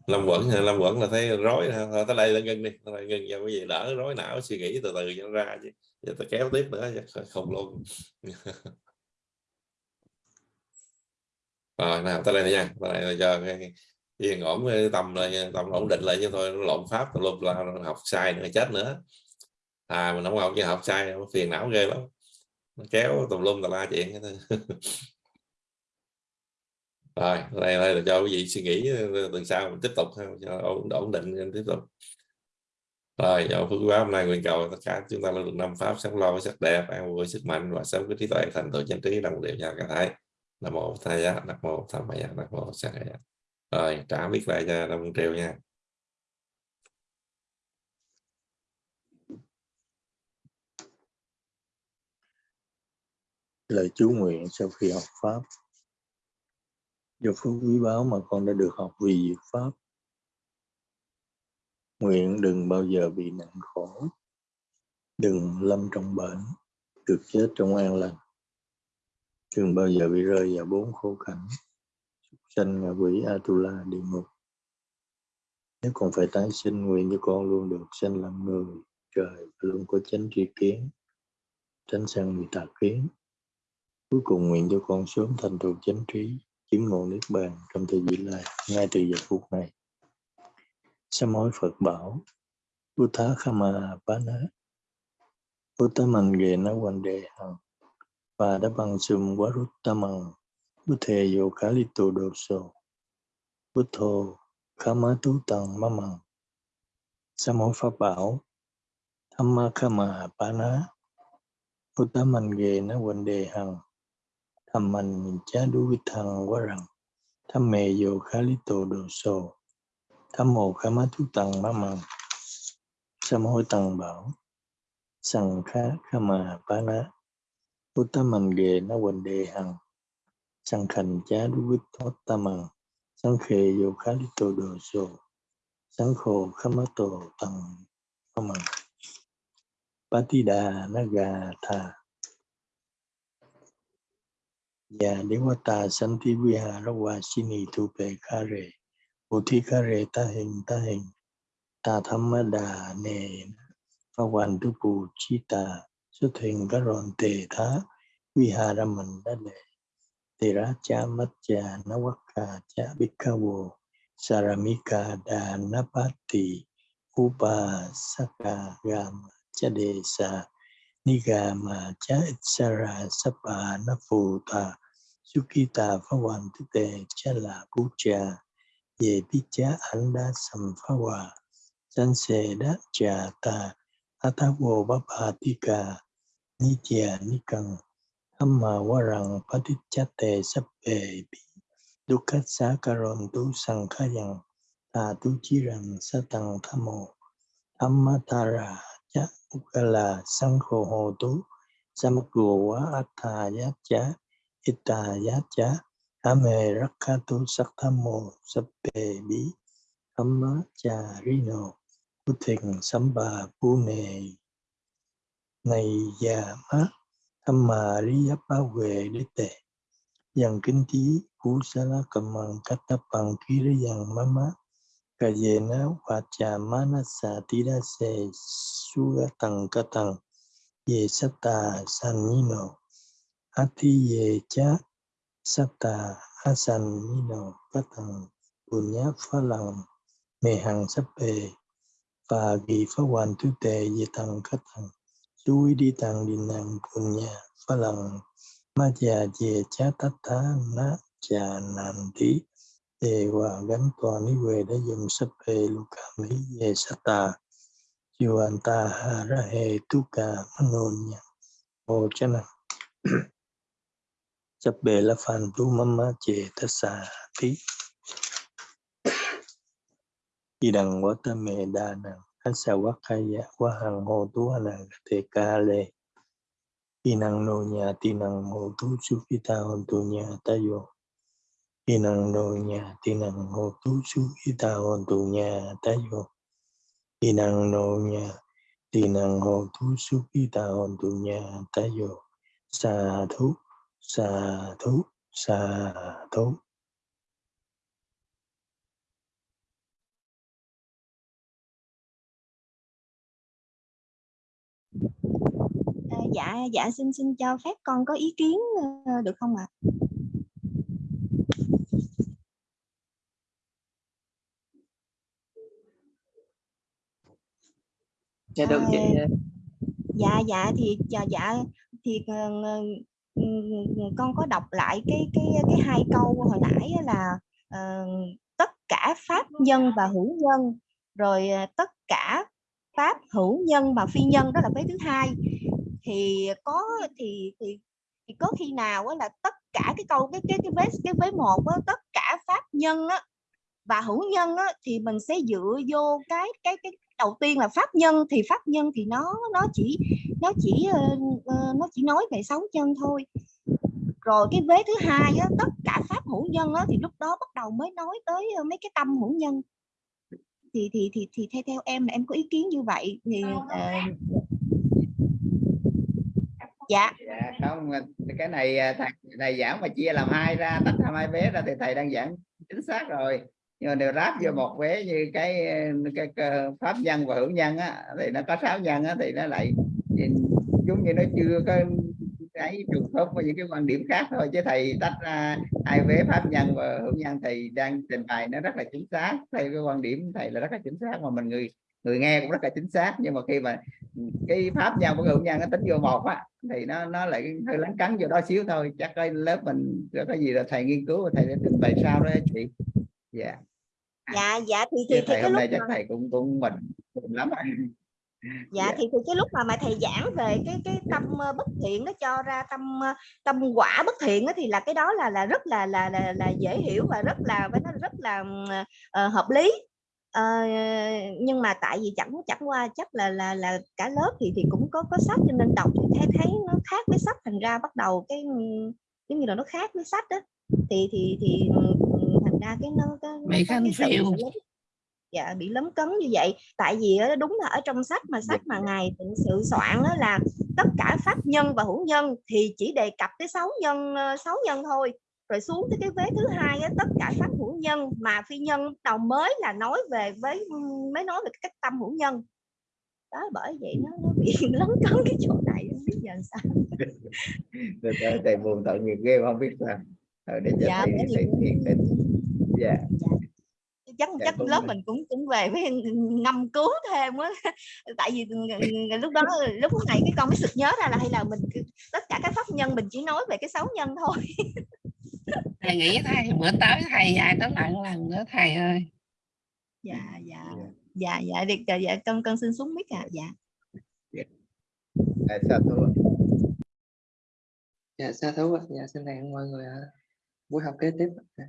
lâm quẩn lâm quẩn là thấy rối thôi, tới đây là ngưng đi. Tới đây ngưng cho cái gì? Đỡ rối não, suy nghĩ từ từ cho nó ra chứ. Giờ ta kéo tiếp nữa không luôn. Rồi nào tới đây này nha. Tới đây là cho cái yên ổn tầm tâm lại, tâm ổn định lại cho thôi. Nó lộn pháp tùm là học sai nữa, chết nữa. À mình không học chứ học sai nó phiền não ghê lắm kéo tùm lum tà la chuyện hết rồi đây, đây là cho quý vị suy nghĩ ờ, ờ, tuần sau mình tiếp tục cho ổn, ổn định tiếp tục. Rồi do phước báo hôm nay nguyện cầu tất cả chúng ta được năm pháp sống lo với sắc đẹp an vui sức mạnh và sống cái trí tuệ thành tựu chân trí đồng đều nhà cả thái. Nam mô thầy giá nam mô tham maya nam mô sa rồi trả biết lại cho năm triệu nha. Lời chú nguyện sau khi học pháp. Do phước quý báu mà con đã được học vì diệt pháp. Nguyện đừng bao giờ bị nặng khổ. Đừng lâm trong bệnh, được chết trong an lành. Đừng bao giờ bị rơi vào bốn khổ cảnh sanh ngạ quỷ Atula địa ngục. Nếu còn phải tái sinh, nguyện cho con luôn được sanh làm người, trời luôn có chánh tri kiến tránh sang người tà kiến cuối cùng nguyện cho con sớm thành tựu chánh trí, chứng ngộ niết bàn trong thời gian lai ngay từ giờ phút này. Sám hối Phật bảo Uttha Khama Pana Buddha Mình Ghe Na Quan Đề Hằng và đã bằng sum quá rút tâm bằng Buddha Yo Kalito Doso Buddha Khama Tu Tăng Ma Mằng Sám hối Pháp Bảo Thamma Khama Pana Buddha Mình Ghe Na Quan Đề Tham Mình Chá Đu Vi Thằng Quá Rằng, Tham Mê Yo Kalito Doso Tham mô khá má thú tăng má măng Sám hối tăng bảo, Sằng khá khá mà bá ná. Bố tá mình ghề nó quỳnh đề hằng. Sằng khành chá đu vít thoát ta măng Sẵn khề vô khá lý tổ đồ sô Sẵn khổ khá má tổ tăng má măng patida tí và nếu mà ta sanh thi vi hà ra hoa xin ý thu bề khá rề Bồ Thi Ca Rệ, Ta Hình Ta Hình. Ta Tham Đà Nề pha Hoàn Tu Bù Chi Ta Xuất Hình Các Ròn Tề Thá Vi Hà Ra Mình đã Lệ. Tề ra Cha Mắt Cha na Quắc Ca Cha Bích Ca bồ Saramika Đà na Bát Tỳ Upa Saka Gam Cha Đề Sa Nigama Cha Itsara Sapa na Phù Ta Sukita Phá Hoàn Tu Tề Cha La Bú Cha. Về biết chá đa hòa. Trà ta Atavo vô Nitya Nikang Amma Warang Patichate Sappe ni cần. Tu Sankhayang ta tu chi rằng Thamo Amma Tara Cha ukala sang Ho tu samakua quá atha giá cha ita giá chá Ame Rakkhatu Sakthamo Sappe Bí Amma Charino Bhuthình Samba Pune Này già má Thamma Riya Ba Huệ Đế Tệ Dần Kinh Tí Phú Sa La Cầm Bằng cắt Tập Bằng Ký Rê Dần Má Má Cà Dê Ná Hòa Trà Má Na Sa Tí Đa Sê Su Tầng Ca Tầng Ye Sát Tà San Thi Ye Chá Sata Asanino Patang Punya Phalang Mê Hằng Sắp Bề và Ghi Phá Hoàn Thứ Tệ Di Tăng Khách Thằng Suy Đi Tăng Đi Năng Punya Phalang. Ma Già Dê Chá Tát Thá na Chà Nam Tí Đề Hòa Gánh Tòa Ní Quê Đã dùng Sắp Bề Lục Cảm Lý Dê Sata. Yuan Ta Hà Ra Hê Tu Ca Manon Nha Ô Chana chấp bề la phan tu mama chê ta sa thí y đằng quá ta mê đa năng hắn sa quá kaya dạ, quá hằng hồ tu anh thề ca lê. Y năng nô nhà ti năng hồ tu su phi ta hồn tu nhà ta yo y năng nô nhà ti năng hồ tu su phi ta hồn tu nhà ta yo y năng nô nhà ti năng hồ tu su phi ta hồn tu nhà ta yo sa thúc xà thú xà thú à, dạ dạ xin xin cho phép con có ý kiến ờ, được không ạ à? dạ được chị à, ờ. dạ dạ thì dạ dạ thì ờ, con có đọc lại cái cái cái hai câu hồi nãy là uh, tất cả pháp nhân và hữu nhân rồi ờ, tất cả pháp hữu nhân và phi nhân đó là vế thứ hai. Thì có thì thì thì có khi nào là tất cả cái câu cái cái cái vế cái vế một đó, tất cả pháp nhân á và hữu nhân á, thì mình sẽ dựa vô cái cái cái đầu tiên là pháp nhân thì pháp nhân thì nó nó chỉ nó chỉ ờ, ờ, nó chỉ nói về sáu nhân thôi. Rồi cái vế thứ hai á, tất cả pháp hữu nhân á, thì lúc đó bắt đầu mới nói tới ờ, mấy cái tâm hữu nhân. Thì thì thì thì theo theo em là em có ý kiến như vậy thì ờ, dạ. dạ. Không cái này thầy thầy giảng mà chia làm hai ra tách làm hai vế ra thì thầy đang giảng chính xác rồi. Nhưng mà nếu ráp vô một vế như cái, cái, cái pháp nhân và hữu nhân á thì nó có sáu nhân á thì nó lại giống như nó chưa có cái trùng khớp với những cái quan điểm khác thôi chứ thầy tách ra hai vế pháp nhân và hữu nhân thì đang trình bày nó rất là chính xác. Theo cái quan điểm thầy là rất là chính xác mà mình người người nghe cũng rất là chính xác nhưng mà khi mà cái pháp nhân của hữu nhân nó tính vô một á thì nó nó lại hơi lấn cấn vô đó xíu thôi. Chắc cái lớp mình có cái gì là thầy nghiên cứu và thầy sẽ trình bày sau đó chị. Dạ. Dạ dạ thì thì, Chứ thì thầy cái hôm nay chắc thầy cũng cũng mình mình lắm rồi dạ Dạ. thì, thì cái lúc mà mà thầy giảng về cái cái tâm bất thiện nó cho ra tâm tâm quả bất thiện á, thì là cái đó là là rất là là là, là dễ hiểu và rất là nói là rất là ờ, hợp lý. Ờ, nhưng mà tại vì chẳng chẳng qua chắc là là là cả lớp thì thì cũng có có sách cho nên đọc thì thấy thấy nó khác với sách thành ra bắt đầu cái giống như là nó khác với sách đó thì thì thì thành ra cái nó cái, nó khanh cái sự phiêu lấn- dạ bị lấn cấn như vậy. Tại vì đúng là ở trong sách mà sách mà ngài tịnh sự soạn đó là tất cả pháp nhân và hữu nhân thì chỉ đề cập tới sáu nhân ờ, sáu nhân thôi. Rồi xuống tới cái vế thứ hai á, tất cả pháp hữu nhân mà phi nhân đầu mới là nói về với mới nói về các tâm hữu nhân. Đó bởi vậy nó, nó bị lấn cấn cái chỗ này không biết giờ sao. Thầy buồn tội nghiệp ghê không? Biết sao. Để cho dạ thầy bởi vì thầy thiền định dạ chắc Dạ, chắc lớp mình cũng cũng về với ngâm cứu thêm á. Tại vì lúc đó lúc này cái con mới sực nhớ ra là hay là mình tất cả các pháp nhân mình chỉ nói về cái sáu nhân thôi. Thầy nghĩ thầy bữa tới thầy dạy tới lại lần nữa thầy ơi. Dạ dạ. Dạ. Dạ được dạ, dạ con con xin xuống mic à dạ. Sao tôi dạ sa thú ạ. dạ xin hẹn mọi người buổi học kế tiếp ạ.